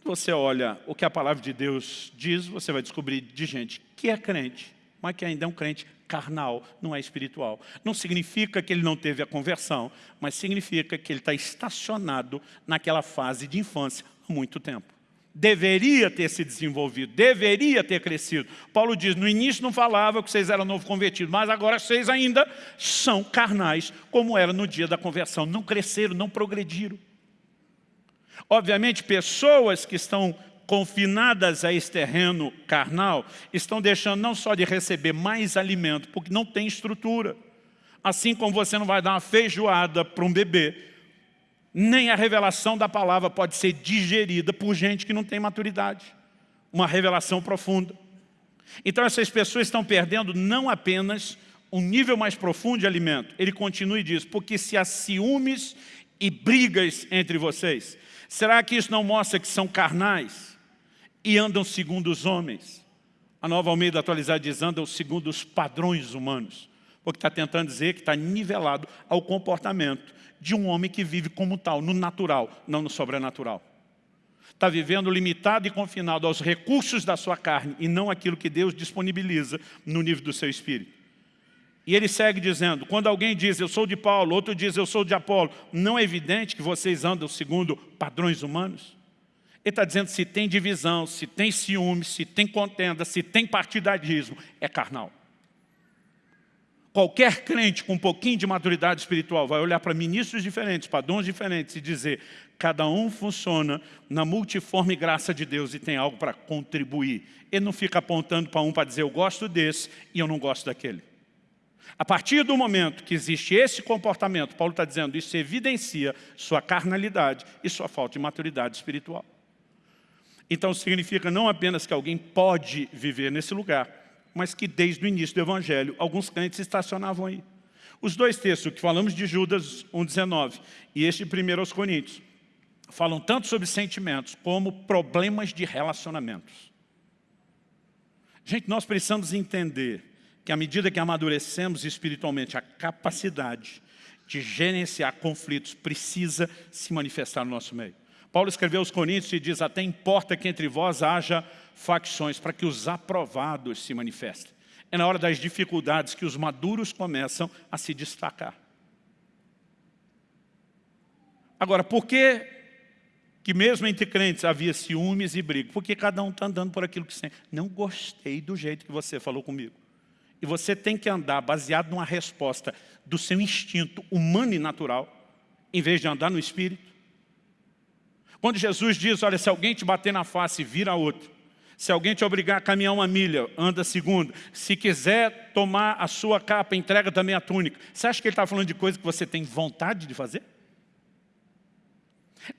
Você olha o que a palavra de Deus diz, você vai descobrir de gente que é crente, mas que ainda é um crente carnal, não é espiritual. Não significa que ele não teve a conversão, mas significa que ele está estacionado naquela fase de infância há muito tempo deveria ter se desenvolvido, deveria ter crescido. Paulo diz, no início não falava que vocês eram novo convertidos, mas agora vocês ainda são carnais, como era no dia da conversão. Não cresceram, não progrediram. Obviamente, pessoas que estão confinadas a esse terreno carnal, estão deixando não só de receber mais alimento, porque não tem estrutura. Assim como você não vai dar uma feijoada para um bebê, nem a revelação da palavra pode ser digerida por gente que não tem maturidade. Uma revelação profunda. Então essas pessoas estão perdendo não apenas um nível mais profundo de alimento. Ele continua e diz, porque se há ciúmes e brigas entre vocês, será que isso não mostra que são carnais e andam segundo os homens? A nova Almeida atualizada diz, andam segundo os padrões humanos. Porque está tentando dizer que está nivelado ao comportamento de um homem que vive como tal, no natural, não no sobrenatural está vivendo limitado e confinado aos recursos da sua carne e não aquilo que Deus disponibiliza no nível do seu espírito. E ele segue dizendo, quando alguém diz eu sou de Paulo, outro diz eu sou de Apolo, não é evidente que vocês andam segundo padrões humanos? Ele está dizendo se tem divisão, se tem ciúme, se tem contenda, se tem partidarismo, é carnal. Qualquer crente com um pouquinho de maturidade espiritual vai olhar para ministros diferentes, para dons diferentes e dizer cada um funciona na multiforme graça de Deus e tem algo para contribuir. Ele não fica apontando para um para dizer eu gosto desse e eu não gosto daquele. A partir do momento que existe esse comportamento, Paulo está dizendo, isso evidencia sua carnalidade e sua falta de maturidade espiritual. Então significa não apenas que alguém pode viver nesse lugar, mas que desde o início do Evangelho, alguns crentes estacionavam aí. Os dois textos que falamos de Judas 1,19 e este 1 aos Coríntios, falam tanto sobre sentimentos como problemas de relacionamentos. Gente, nós precisamos entender que à medida que amadurecemos espiritualmente, a capacidade de gerenciar conflitos precisa se manifestar no nosso meio. Paulo escreveu aos Coríntios e diz, até importa que entre vós haja facções, para que os aprovados se manifestem. É na hora das dificuldades que os maduros começam a se destacar. Agora, por que que mesmo entre crentes havia ciúmes e briga? Porque cada um está andando por aquilo que sente. Não gostei do jeito que você falou comigo. E você tem que andar baseado numa resposta do seu instinto humano e natural, em vez de andar no Espírito. Quando Jesus diz, olha, se alguém te bater na face, vira outro. Se alguém te obrigar a caminhar uma milha, anda segunda. Se quiser tomar a sua capa, entrega também a túnica. Você acha que ele está falando de coisa que você tem vontade de fazer?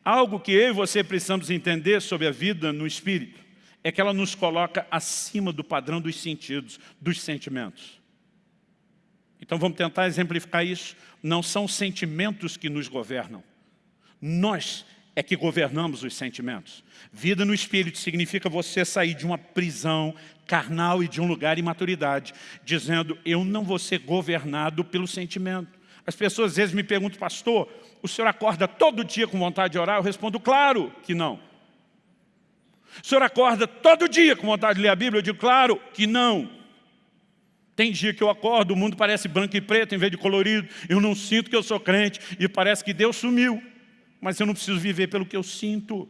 Algo que eu e você precisamos entender sobre a vida no Espírito é que ela nos coloca acima do padrão dos sentidos, dos sentimentos. Então vamos tentar exemplificar isso. Não são sentimentos que nos governam. Nós é que governamos os sentimentos. Vida no Espírito significa você sair de uma prisão carnal e de um lugar de maturidade, dizendo, eu não vou ser governado pelo sentimento. As pessoas às vezes me perguntam, pastor, o senhor acorda todo dia com vontade de orar? Eu respondo, claro que não. O senhor acorda todo dia com vontade de ler a Bíblia? Eu digo, claro que não. Tem dia que eu acordo, o mundo parece branco e preto em vez de colorido, eu não sinto que eu sou crente e parece que Deus sumiu mas eu não preciso viver pelo que eu sinto.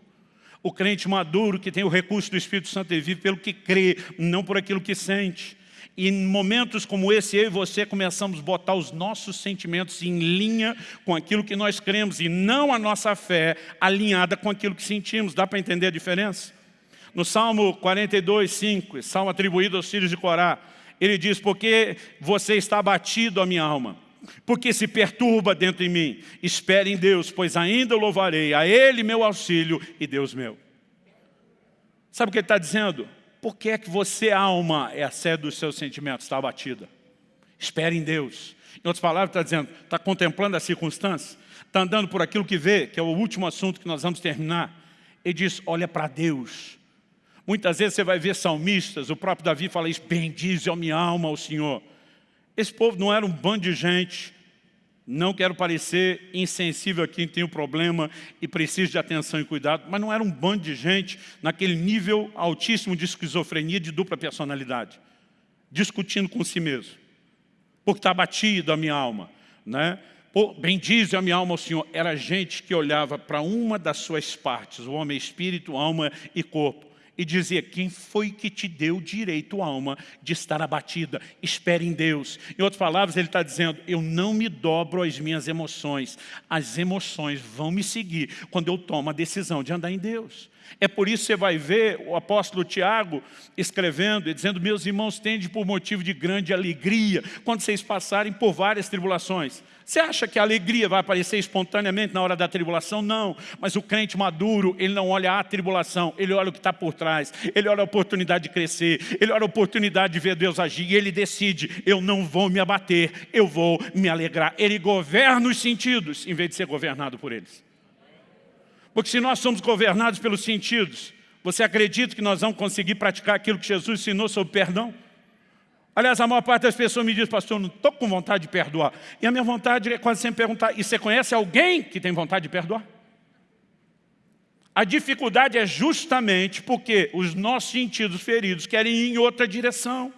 O crente maduro, que tem o recurso do Espírito Santo, ele vive pelo que crê, não por aquilo que sente. E em momentos como esse, eu e você começamos a botar os nossos sentimentos em linha com aquilo que nós cremos e não a nossa fé alinhada com aquilo que sentimos. Dá para entender a diferença? No Salmo 42, 5, salmo atribuído aos filhos de Corá, ele diz, porque você está abatido a minha alma porque se perturba dentro de mim. Espere em Deus, pois ainda louvarei a Ele meu auxílio e Deus meu. Sabe o que ele está dizendo? Por que é que você, alma, é a sede dos seus sentimentos, está abatida? Espere em Deus. Em outras palavras, está dizendo, está contemplando as circunstâncias, está andando por aquilo que vê, que é o último assunto que nós vamos terminar. Ele diz, olha para Deus. Muitas vezes você vai ver salmistas, o próprio Davi fala isso, bendize a minha alma ao Senhor. Esse povo não era um bando de gente, não quero parecer insensível a quem tem um problema e precisa de atenção e cuidado, mas não era um bando de gente naquele nível altíssimo de esquizofrenia de dupla personalidade, discutindo com si mesmo, porque está abatido a minha alma, né? bendize a minha alma ao Senhor, era gente que olhava para uma das suas partes, o homem é espírito, alma e corpo, e dizia, quem foi que te deu direito, alma, de estar abatida? Espere em Deus. Em outras palavras, ele está dizendo, eu não me dobro às minhas emoções. As emoções vão me seguir quando eu tomo a decisão de andar em Deus. É por isso que você vai ver o apóstolo Tiago escrevendo e dizendo, meus irmãos, tende por motivo de grande alegria quando vocês passarem por várias tribulações. Você acha que a alegria vai aparecer espontaneamente na hora da tribulação? Não. Mas o crente maduro, ele não olha a tribulação, ele olha o que está por trás, ele olha a oportunidade de crescer, ele olha a oportunidade de ver Deus agir e ele decide, eu não vou me abater, eu vou me alegrar. Ele governa os sentidos, em vez de ser governado por eles. Porque se nós somos governados pelos sentidos, você acredita que nós vamos conseguir praticar aquilo que Jesus ensinou sobre perdão? Aliás, a maior parte das pessoas me diz, pastor, eu não estou com vontade de perdoar. E a minha vontade é quase sempre perguntar, e você conhece alguém que tem vontade de perdoar? A dificuldade é justamente porque os nossos sentidos feridos querem ir em outra direção.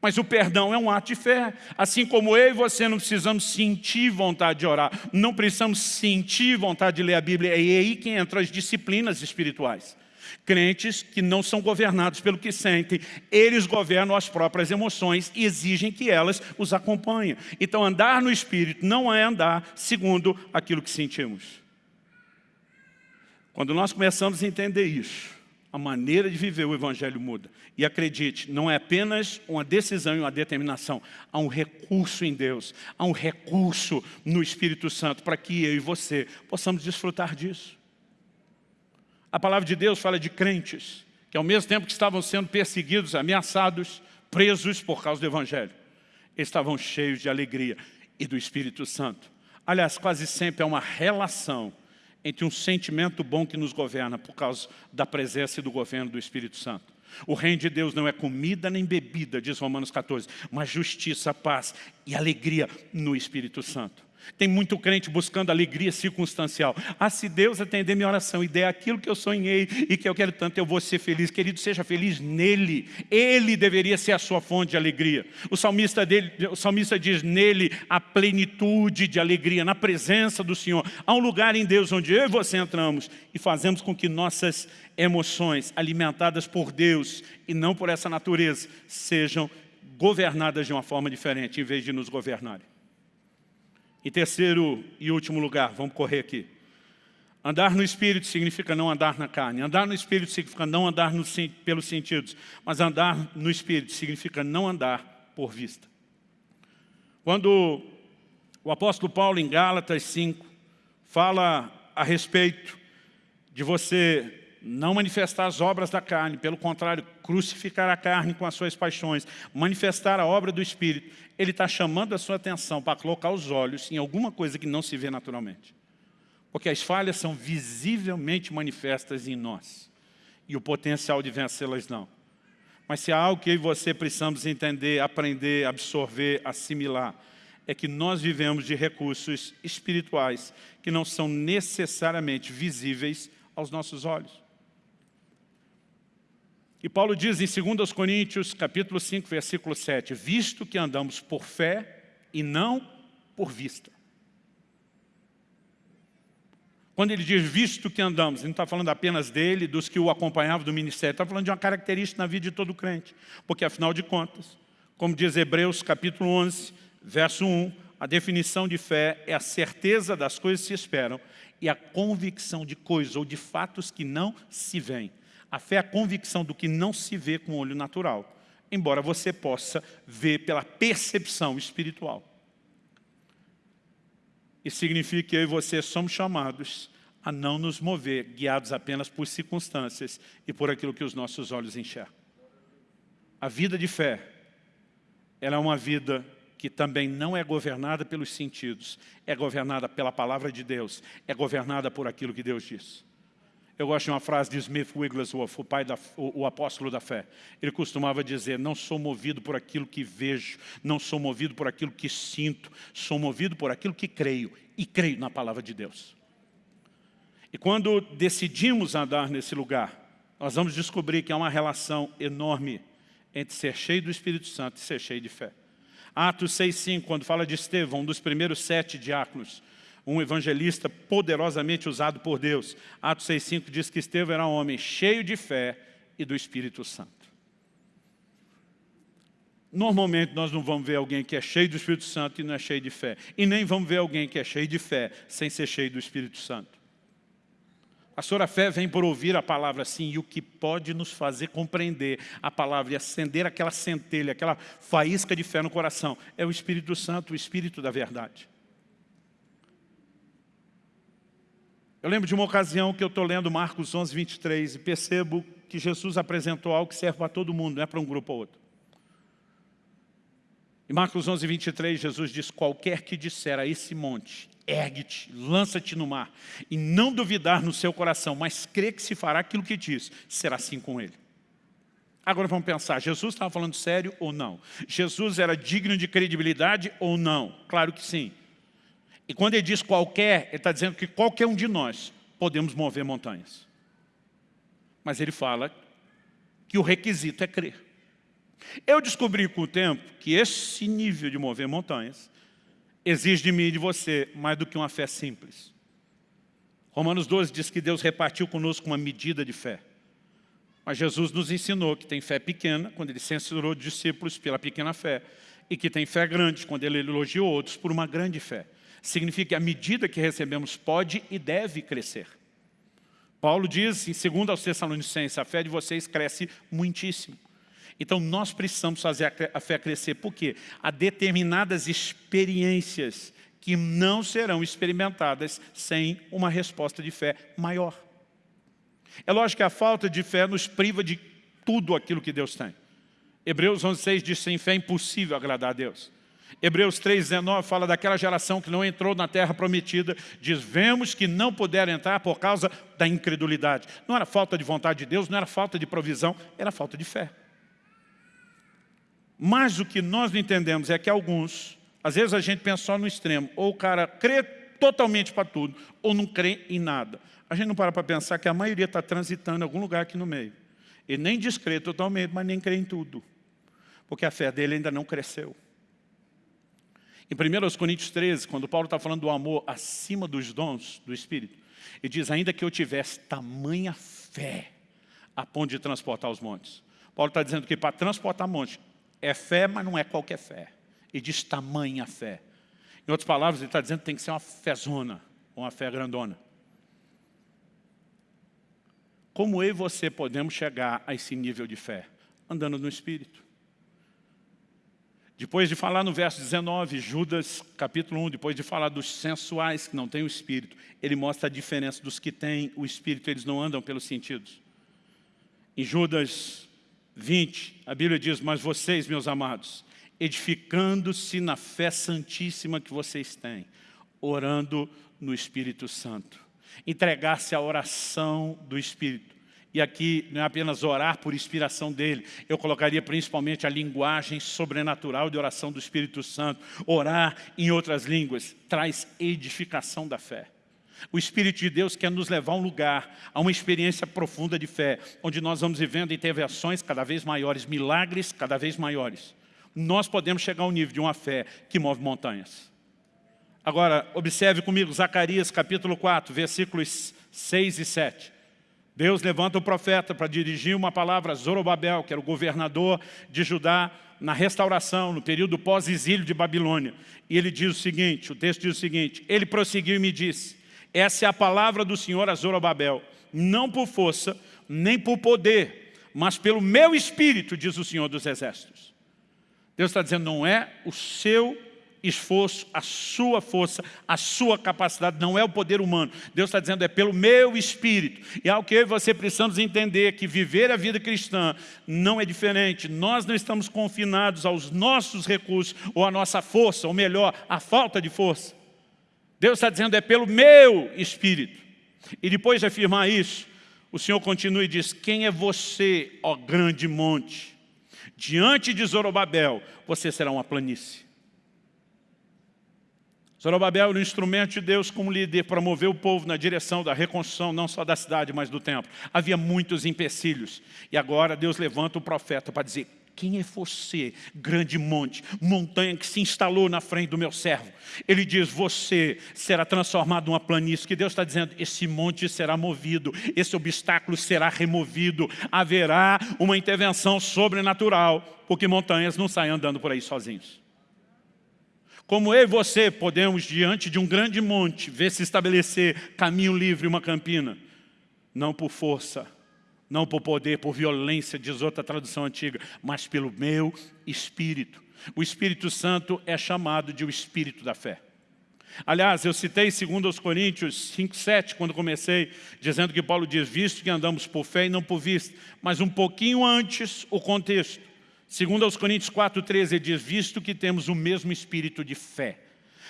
Mas o perdão é um ato de fé. Assim como eu e você não precisamos sentir vontade de orar, não precisamos sentir vontade de ler a Bíblia, é aí que entram as disciplinas espirituais. Crentes que não são governados pelo que sentem, eles governam as próprias emoções e exigem que elas os acompanhem. Então andar no Espírito não é andar segundo aquilo que sentimos. Quando nós começamos a entender isso, a maneira de viver o Evangelho muda. E acredite, não é apenas uma decisão e uma determinação, há um recurso em Deus, há um recurso no Espírito Santo para que eu e você possamos desfrutar disso. A palavra de Deus fala de crentes que ao mesmo tempo que estavam sendo perseguidos, ameaçados, presos por causa do Evangelho, estavam cheios de alegria e do Espírito Santo. Aliás, quase sempre é uma relação entre um sentimento bom que nos governa por causa da presença e do governo do Espírito Santo. O reino de Deus não é comida nem bebida, diz Romanos 14, mas justiça, paz e alegria no Espírito Santo. Tem muito crente buscando alegria circunstancial. Ah, se Deus atender minha oração e der aquilo que eu sonhei e que eu quero tanto, eu vou ser feliz. Querido, seja feliz nele. Ele deveria ser a sua fonte de alegria. O salmista, dele, o salmista diz, nele a plenitude de alegria, na presença do Senhor. Há um lugar em Deus onde eu e você entramos e fazemos com que nossas emoções, alimentadas por Deus e não por essa natureza, sejam governadas de uma forma diferente, em vez de nos governarem. Em terceiro e último lugar, vamos correr aqui. Andar no Espírito significa não andar na carne. Andar no Espírito significa não andar no, pelos sentidos. Mas andar no Espírito significa não andar por vista. Quando o apóstolo Paulo, em Gálatas 5, fala a respeito de você não manifestar as obras da carne, pelo contrário, crucificar a carne com as suas paixões, manifestar a obra do Espírito, ele está chamando a sua atenção para colocar os olhos em alguma coisa que não se vê naturalmente. Porque as falhas são visivelmente manifestas em nós. E o potencial de vencê-las não. Mas se há algo que eu e você precisamos entender, aprender, absorver, assimilar, é que nós vivemos de recursos espirituais que não são necessariamente visíveis aos nossos olhos. E Paulo diz em 2 Coríntios, capítulo 5, versículo 7, visto que andamos por fé e não por vista. Quando ele diz visto que andamos, ele não está falando apenas dele, dos que o acompanhavam do ministério, está falando de uma característica na vida de todo crente. Porque afinal de contas, como diz Hebreus capítulo 11, verso 1, a definição de fé é a certeza das coisas que se esperam e a convicção de coisas ou de fatos que não se veem. A fé é a convicção do que não se vê com o olho natural, embora você possa ver pela percepção espiritual. Isso significa que eu e você somos chamados a não nos mover guiados apenas por circunstâncias e por aquilo que os nossos olhos enxergam. A vida de fé, ela é uma vida que também não é governada pelos sentidos, é governada pela palavra de Deus, é governada por aquilo que Deus diz. Eu gosto de uma frase de Smith Wigglesworth, o, pai da, o, o, apóstolo da fé. Ele costumava dizer, não sou movido por aquilo que vejo, não sou movido por aquilo que sinto, sou movido por aquilo que creio, e creio na palavra de Deus. E quando decidimos andar nesse lugar, nós vamos descobrir que há uma relação enorme entre ser cheio do Espírito Santo e ser cheio de fé. Atos 6,5, quando fala de Estevão, um dos primeiros sete diáconos, um evangelista poderosamente usado por Deus. Atos 6,5 diz que Estevão era um homem cheio de fé e do Espírito Santo. Normalmente nós não vamos ver alguém que é cheio do Espírito Santo e não é cheio de fé. E nem vamos ver alguém que é cheio de fé sem ser cheio do Espírito Santo. A sua fé vem por ouvir a palavra sim, e o que pode nos fazer compreender a palavra e acender aquela centelha, aquela faísca de fé no coração, é o Espírito Santo, o Espírito da verdade. Eu lembro de uma ocasião que eu estou lendo Marcos 11, 23 e percebo que Jesus apresentou algo que serve para todo mundo, não é para um grupo ou outro. Em Marcos 11, 23, Jesus diz, qualquer que disser a esse monte, ergue-te, lança-te no mar, e não duvidar no seu coração, mas crê que se fará aquilo que diz, será assim com ele. Agora vamos pensar, Jesus estava falando sério ou não? Jesus era digno de credibilidade ou não? Claro que sim. E quando ele diz qualquer, ele está dizendo que qualquer um de nós podemos mover montanhas. Mas ele fala que o requisito é crer. Eu descobri com o tempo que esse nível de mover montanhas exige de mim e de você mais do que uma fé simples. Romanos 12 diz que Deus repartiu conosco uma medida de fé. Mas Jesus nos ensinou que tem fé pequena, quando ele censurou discípulos pela pequena fé, e que tem fé grande, quando ele elogiou outros por uma grande fé. Significa que a medida que recebemos pode e deve crescer. Paulo diz, em 2 aos Tessalonicenses, a fé de vocês cresce muitíssimo. Então nós precisamos fazer a fé crescer. Por quê? Há determinadas experiências que não serão experimentadas sem uma resposta de fé maior. É lógico que a falta de fé nos priva de tudo aquilo que Deus tem. Hebreus 11,6 diz, sem fé é impossível agradar a Deus. Hebreus 3,19 fala daquela geração que não entrou na terra prometida, diz, vemos que não puderam entrar por causa da incredulidade. Não era falta de vontade de Deus, não era falta de provisão, era falta de fé. Mas o que nós não entendemos é que alguns, às vezes a gente pensa só no extremo, ou o cara crê totalmente para tudo, ou não crê em nada. A gente não para para pensar que a maioria está transitando em algum lugar aqui no meio. Ele nem descrê totalmente, mas nem crê em tudo. Porque a fé dele ainda não cresceu. Em 1 Coríntios 13, quando Paulo está falando do amor acima dos dons do Espírito, ele diz, ainda que eu tivesse tamanha fé a ponto de transportar os montes. Paulo está dizendo que para transportar montes, é fé, mas não é qualquer fé. E diz tamanha fé. Em outras palavras, ele está dizendo que tem que ser uma fezona, uma fé grandona. Como eu e você podemos chegar a esse nível de fé? Andando no Espírito. Depois de falar no verso 19, Judas, capítulo 1, depois de falar dos sensuais que não têm o Espírito, ele mostra a diferença dos que têm o Espírito, eles não andam pelos sentidos. Em Judas 20, a Bíblia diz, mas vocês, meus amados, edificando-se na fé santíssima que vocês têm, orando no Espírito Santo. Entregar-se à oração do Espírito. E aqui não é apenas orar por inspiração dele, eu colocaria principalmente a linguagem sobrenatural de oração do Espírito Santo. Orar em outras línguas traz edificação da fé. O Espírito de Deus quer nos levar a um lugar, a uma experiência profunda de fé, onde nós vamos vivendo intervenções cada vez maiores, milagres cada vez maiores. Nós podemos chegar ao nível de uma fé que move montanhas. Agora, observe comigo Zacarias capítulo 4, versículos 6 e 7. Deus levanta o profeta para dirigir uma palavra a Zorobabel, que era o governador de Judá, na restauração, no período pós-exílio de Babilônia. E ele diz o seguinte, o texto diz o seguinte, ele prosseguiu e me disse, essa é a palavra do Senhor a Zorobabel. Não por força, nem por poder, mas pelo meu espírito, diz o Senhor dos Exércitos. Deus está dizendo, não é o seu esforço, a sua força, a sua capacidade, não é o poder humano. Deus está dizendo, é pelo meu espírito. E é o que eu e você precisamos entender, que viver a vida cristã não é diferente. Nós não estamos confinados aos nossos recursos ou à nossa força, ou melhor, à falta de força. Deus está dizendo, é pelo meu Espírito. E depois de afirmar isso, o Senhor continua e diz, quem é você, ó grande monte? Diante de Zorobabel, você será uma planície. Zorobabel era um instrumento de Deus como líder para mover o povo na direção da reconstrução, não só da cidade, mas do templo. Havia muitos empecilhos. E agora Deus levanta o profeta para dizer, quem é você, grande monte, montanha que se instalou na frente do meu servo? Ele diz, você será transformado numa planície, que Deus está dizendo, esse monte será movido, esse obstáculo será removido, haverá uma intervenção sobrenatural, porque montanhas não saem andando por aí sozinhos. Como eu e você podemos, diante de um grande monte, ver se estabelecer caminho livre, uma campina, não por força, não por poder, por violência, diz outra tradução antiga, mas pelo meu Espírito. O Espírito Santo é chamado de o Espírito da fé. Aliás, eu citei 2 Coríntios 5, 7, quando comecei, dizendo que Paulo diz, visto que andamos por fé e não por vista. Mas um pouquinho antes, o contexto. 2 Coríntios 4, 13, ele diz, visto que temos o mesmo espírito de fé.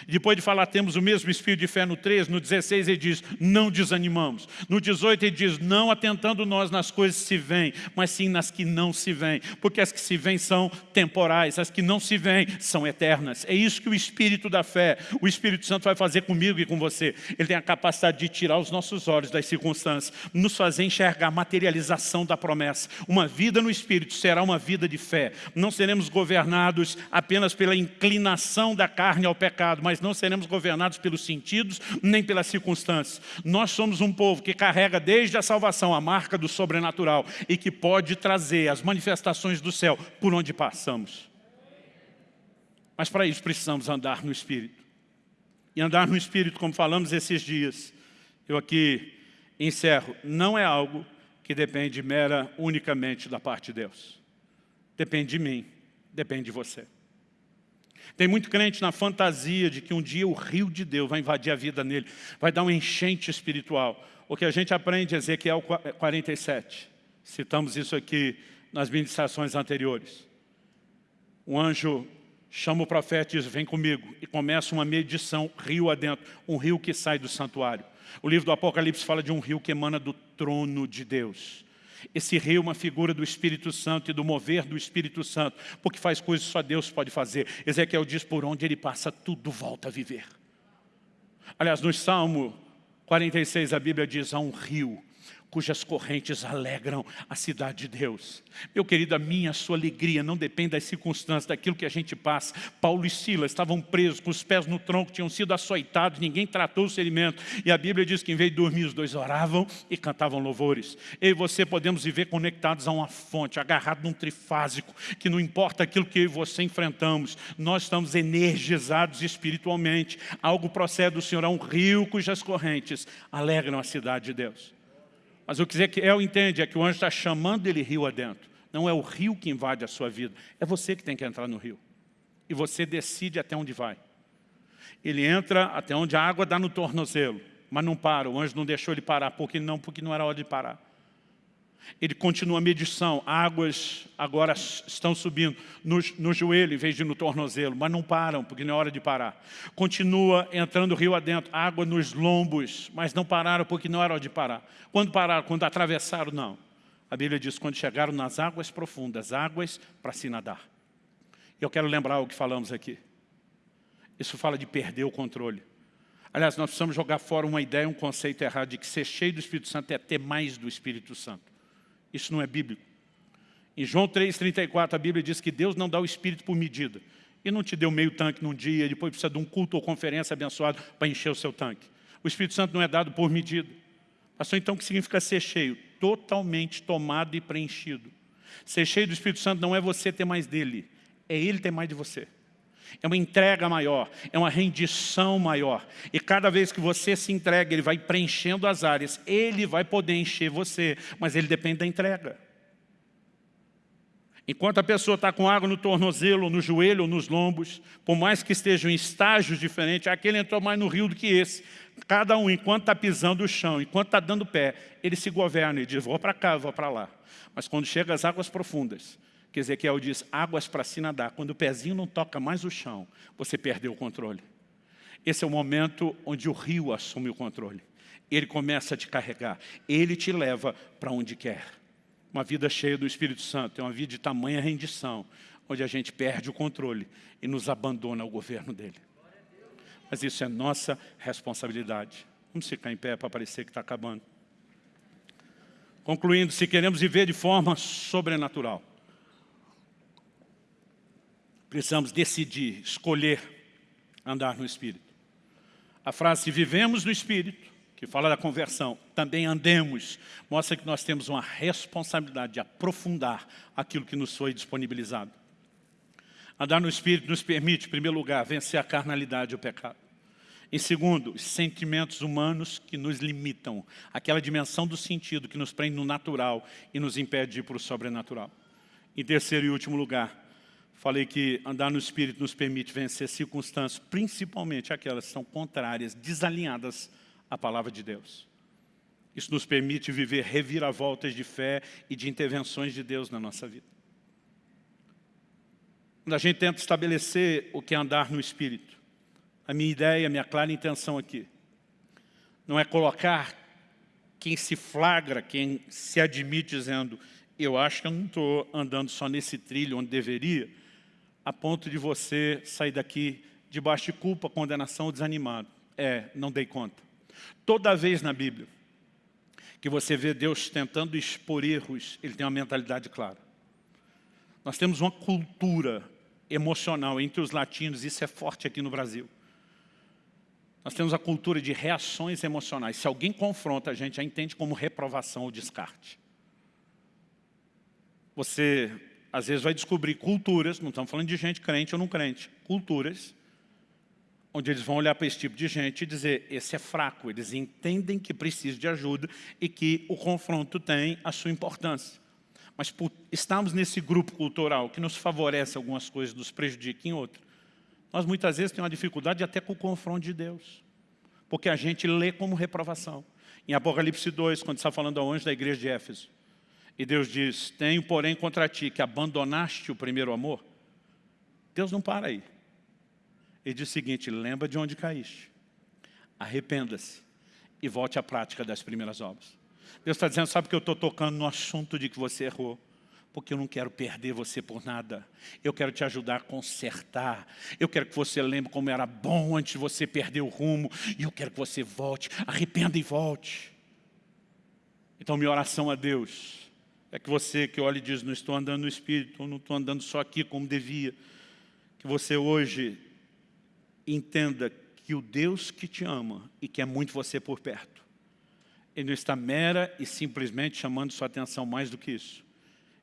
Depois de falar, temos o mesmo espírito de fé no 13, no 16 ele diz, não desanimamos. No 18 ele diz, não atentando nós nas coisas que se vêm, mas sim nas que não se vêm. Porque as que se vêm são temporais, as que não se vêm são eternas. É isso que o Espírito da fé, o Espírito Santo vai fazer comigo e com você. Ele tem a capacidade de tirar os nossos olhos das circunstâncias, nos fazer enxergar a materialização da promessa. Uma vida no Espírito será uma vida de fé. Não seremos governados apenas pela inclinação da carne ao pecado, mas não seremos governados pelos sentidos nem pelas circunstâncias. Nós somos um povo que carrega desde a salvação a marca do sobrenatural e que pode trazer as manifestações do céu por onde passamos. Mas para isso precisamos andar no Espírito. E andar no Espírito, como falamos esses dias, eu aqui encerro, não é algo que depende mera unicamente da parte de Deus. Depende de mim, depende de você. Tem muito crente na fantasia de que um dia o rio de Deus vai invadir a vida nele, vai dar um enchente espiritual. O que a gente aprende em Ezequiel 47. Citamos isso aqui nas ministrações anteriores. Um anjo chama o profeta e diz, vem comigo. E começa uma medição, rio adentro, um rio que sai do santuário. O livro do Apocalipse fala de um rio que emana do trono de Deus. Esse rio é uma figura do Espírito Santo e do mover do Espírito Santo, porque faz coisas que só Deus pode fazer. Ezequiel diz, por onde ele passa, tudo volta a viver. Aliás, no Salmo 46, a Bíblia diz, há um rio cujas correntes alegram a cidade de Deus. Meu querido, a minha, a sua alegria não depende das circunstâncias, daquilo que a gente passa. Paulo e Silas estavam presos, com os pés no tronco, tinham sido açoitados, ninguém tratou o ferimento. E a Bíblia diz que em vez de dormir, os dois oravam e cantavam louvores. Eu e você podemos viver conectados a uma fonte, agarrados num trifásico, que não importa aquilo que eu e você enfrentamos, nós estamos energizados espiritualmente. Algo procede do Senhor, é um rio cujas correntes alegram a cidade de Deus. Mas o que Ezequiel entende é que o anjo está chamando ele rio adentro. Não é o rio que invade a sua vida, é você que tem que entrar no rio. E você decide até onde vai. Ele entra até onde a água dá no tornozelo, mas não para, o anjo não deixou ele parar, porque não, porque não era hora de parar. Ele continua a medição, águas agora estão subindo no, no, joelho em vez de no tornozelo, mas não param, porque não é hora de parar. Continua entrando rio adentro, água nos lombos, mas não pararam porque não era hora de parar. Quando pararam? Quando atravessaram? Não. A Bíblia diz, quando chegaram nas águas profundas, águas para se nadar. Eu quero lembrar o que falamos aqui. Isso fala de perder o controle. Aliás, nós precisamos jogar fora uma ideia, um conceito errado de que ser cheio do Espírito Santo é ter mais do Espírito Santo. Isso não é bíblico. Em João 3,34 a Bíblia diz que Deus não dá o Espírito por medida. E não te deu meio tanque num dia, depois precisa de um culto ou conferência abençoado para encher o seu tanque. O Espírito Santo não é dado por medida. Pastor, então o que significa ser cheio? Totalmente tomado e preenchido. Ser cheio do Espírito Santo não é você ter mais dele, é ele ter mais de você. É uma entrega maior, é uma rendição maior. E cada vez que você se entrega, ele vai preenchendo as áreas. Ele vai poder encher você, mas ele depende da entrega. Enquanto a pessoa está com água no tornozelo, no joelho ou nos lombos, por mais que estejam em estágios diferentes, aquele entrou mais no rio do que esse. Cada um, enquanto está pisando o chão, enquanto está dando pé, ele se governa e diz, vou para cá, vou para lá. Mas quando chega às águas profundas, que Ezequiel diz, águas para se nadar. Quando o pezinho não toca mais o chão, você perdeu o controle. Esse é o momento onde o rio assume o controle. Ele começa a te carregar. Ele te leva para onde quer. Uma vida cheia do Espírito Santo é uma vida de tamanha rendição, onde a gente perde o controle e nos abandona ao governo dele. Mas isso é nossa responsabilidade. Vamos ficar em pé para parecer que está acabando. Concluindo, se queremos viver de forma sobrenatural, Precisamos decidir, escolher andar no Espírito. A frase, se vivemos no Espírito, que fala da conversão, também andemos, mostra que nós temos uma responsabilidade de aprofundar aquilo que nos foi disponibilizado. Andar no Espírito nos permite, em primeiro lugar, vencer a carnalidade e o pecado. Em segundo, os sentimentos humanos que nos limitam, aquela dimensão do sentido que nos prende no natural e nos impede de ir para o sobrenatural. Em terceiro e último lugar, falei que andar no Espírito nos permite vencer circunstâncias, principalmente aquelas que são contrárias, desalinhadas à palavra de Deus. Isso nos permite viver reviravoltas de fé e de intervenções de Deus na nossa vida. Quando a gente tenta estabelecer o que é andar no Espírito, a minha ideia, a minha clara intenção aqui, não é colocar quem se flagra, quem se admite dizendo eu acho que eu não estou andando só nesse trilho onde deveria, a ponto de você sair daqui debaixo de culpa, condenação ou desanimado. É, não dei conta. Toda vez na Bíblia que você vê Deus tentando expor erros, Ele tem uma mentalidade clara. Nós temos uma cultura emocional entre os latinos, isso é forte aqui no Brasil. Nós temos a cultura de reações emocionais. Se alguém confronta, a gente já entende como reprovação ou descarte. Você, às vezes, vai descobrir culturas, não estamos falando de gente crente ou não crente, culturas, onde eles vão olhar para esse tipo de gente e dizer, esse é fraco, eles entendem que precisa de ajuda e que o confronto tem a sua importância. Mas por estarmos nesse grupo cultural que nos favorece algumas coisas, nos prejudica em outras, nós muitas vezes temos uma dificuldade até com o confronto de Deus. Porque a gente lê como reprovação. Em Apocalipse 2, quando está falando ao anjo da igreja de Éfeso, e Deus diz, tenho porém contra ti que abandonaste o primeiro amor. Deus não para aí. Ele diz o seguinte, lembra de onde caíste. Arrependa-se e volte à prática das primeiras obras. Deus está dizendo, sabe que eu estou tocando no assunto de que você errou porque eu não quero perder você por nada. Eu quero te ajudar a consertar. Eu quero que você lembre como era bom antes de você perder o rumo. E eu quero que você volte, arrependa e volte. Então minha oração a Deus é que você que olha e diz, não estou andando no Espírito, ou não estou andando só aqui como devia, que você hoje entenda que o Deus que te ama e quer muito você por perto, Ele não está mera e simplesmente chamando sua atenção mais do que isso.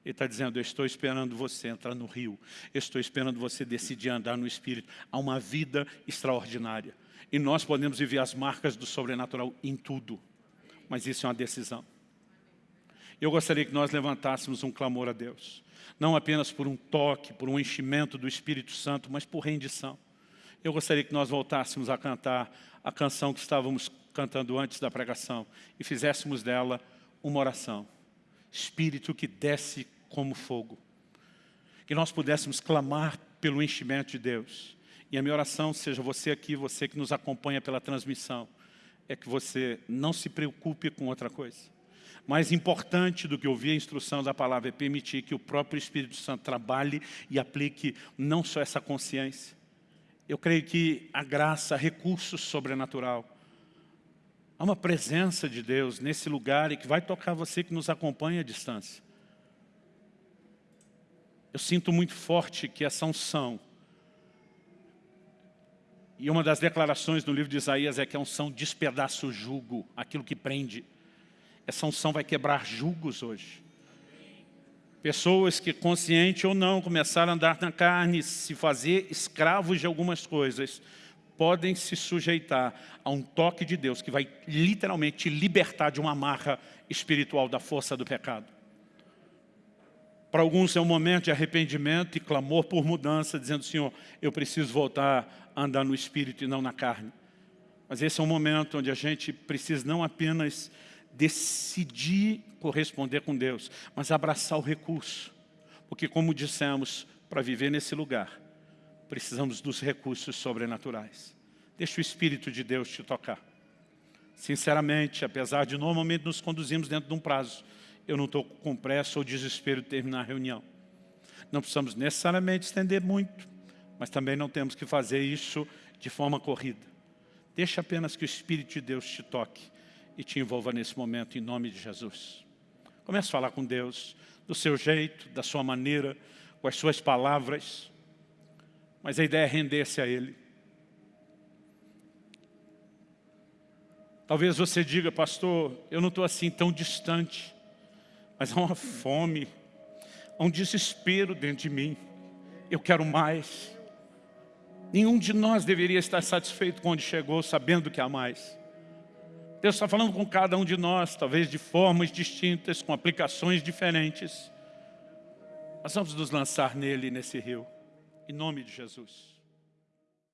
Ele está dizendo, eu estou esperando você entrar no rio, eu estou esperando você decidir andar no Espírito. Há uma vida extraordinária. E nós podemos viver as marcas do sobrenatural em tudo. Mas isso é uma decisão. Eu gostaria que nós levantássemos um clamor a Deus. Não apenas por um toque, por um enchimento do Espírito Santo, mas por rendição. Eu gostaria que nós voltássemos a cantar a canção que estávamos cantando antes da pregação e fizéssemos dela uma oração. Espírito que desce como fogo. Que nós pudéssemos clamar pelo enchimento de Deus. E a minha oração, seja você aqui, você que nos acompanha pela transmissão, é que você não se preocupe com outra coisa. Mais importante do que ouvir a instrução da palavra é permitir que o próprio Espírito Santo trabalhe e aplique não só essa consciência. Eu creio que a graça, recurso sobrenatural, há uma presença de Deus nesse lugar e que vai tocar você que nos acompanha à distância. Eu sinto muito forte que essa unção, e uma das declarações no livro de Isaías é que a unção despedaça o jugo, aquilo que prende. Essa unção vai quebrar julgos hoje. Pessoas que, consciente ou não, começaram a andar na carne, se fazer escravos de algumas coisas, podem se sujeitar a um toque de Deus que vai literalmente te libertar de uma amarra espiritual da força do pecado. Para alguns é um momento de arrependimento e clamor por mudança, dizendo, Senhor, eu preciso voltar a andar no Espírito e não na carne. Mas esse é um momento onde a gente precisa não apenas decidir corresponder com Deus, mas abraçar o recurso. Porque, como dissemos, para viver nesse lugar, precisamos dos recursos sobrenaturais. Deixa o Espírito de Deus te tocar. Sinceramente, apesar de normalmente nos conduzirmos dentro de um prazo, eu não estou com pressa ou desespero de terminar a reunião. Não precisamos necessariamente estender muito, mas também não temos que fazer isso de forma corrida. Deixa apenas que o Espírito de Deus te toque e te envolva nesse momento, em nome de Jesus. Comece a falar com Deus, do seu jeito, da sua maneira, com as suas palavras. Mas a ideia é render-se a Ele. Talvez você diga, pastor, eu não estou assim tão distante, mas há uma fome, há um desespero dentro de mim. Eu quero mais. Nenhum de nós deveria estar satisfeito com onde chegou, sabendo que há mais. Deus está falando com cada um de nós, talvez de formas distintas, com aplicações diferentes. Nós vamos nos lançar nele, nesse rio, em nome de Jesus.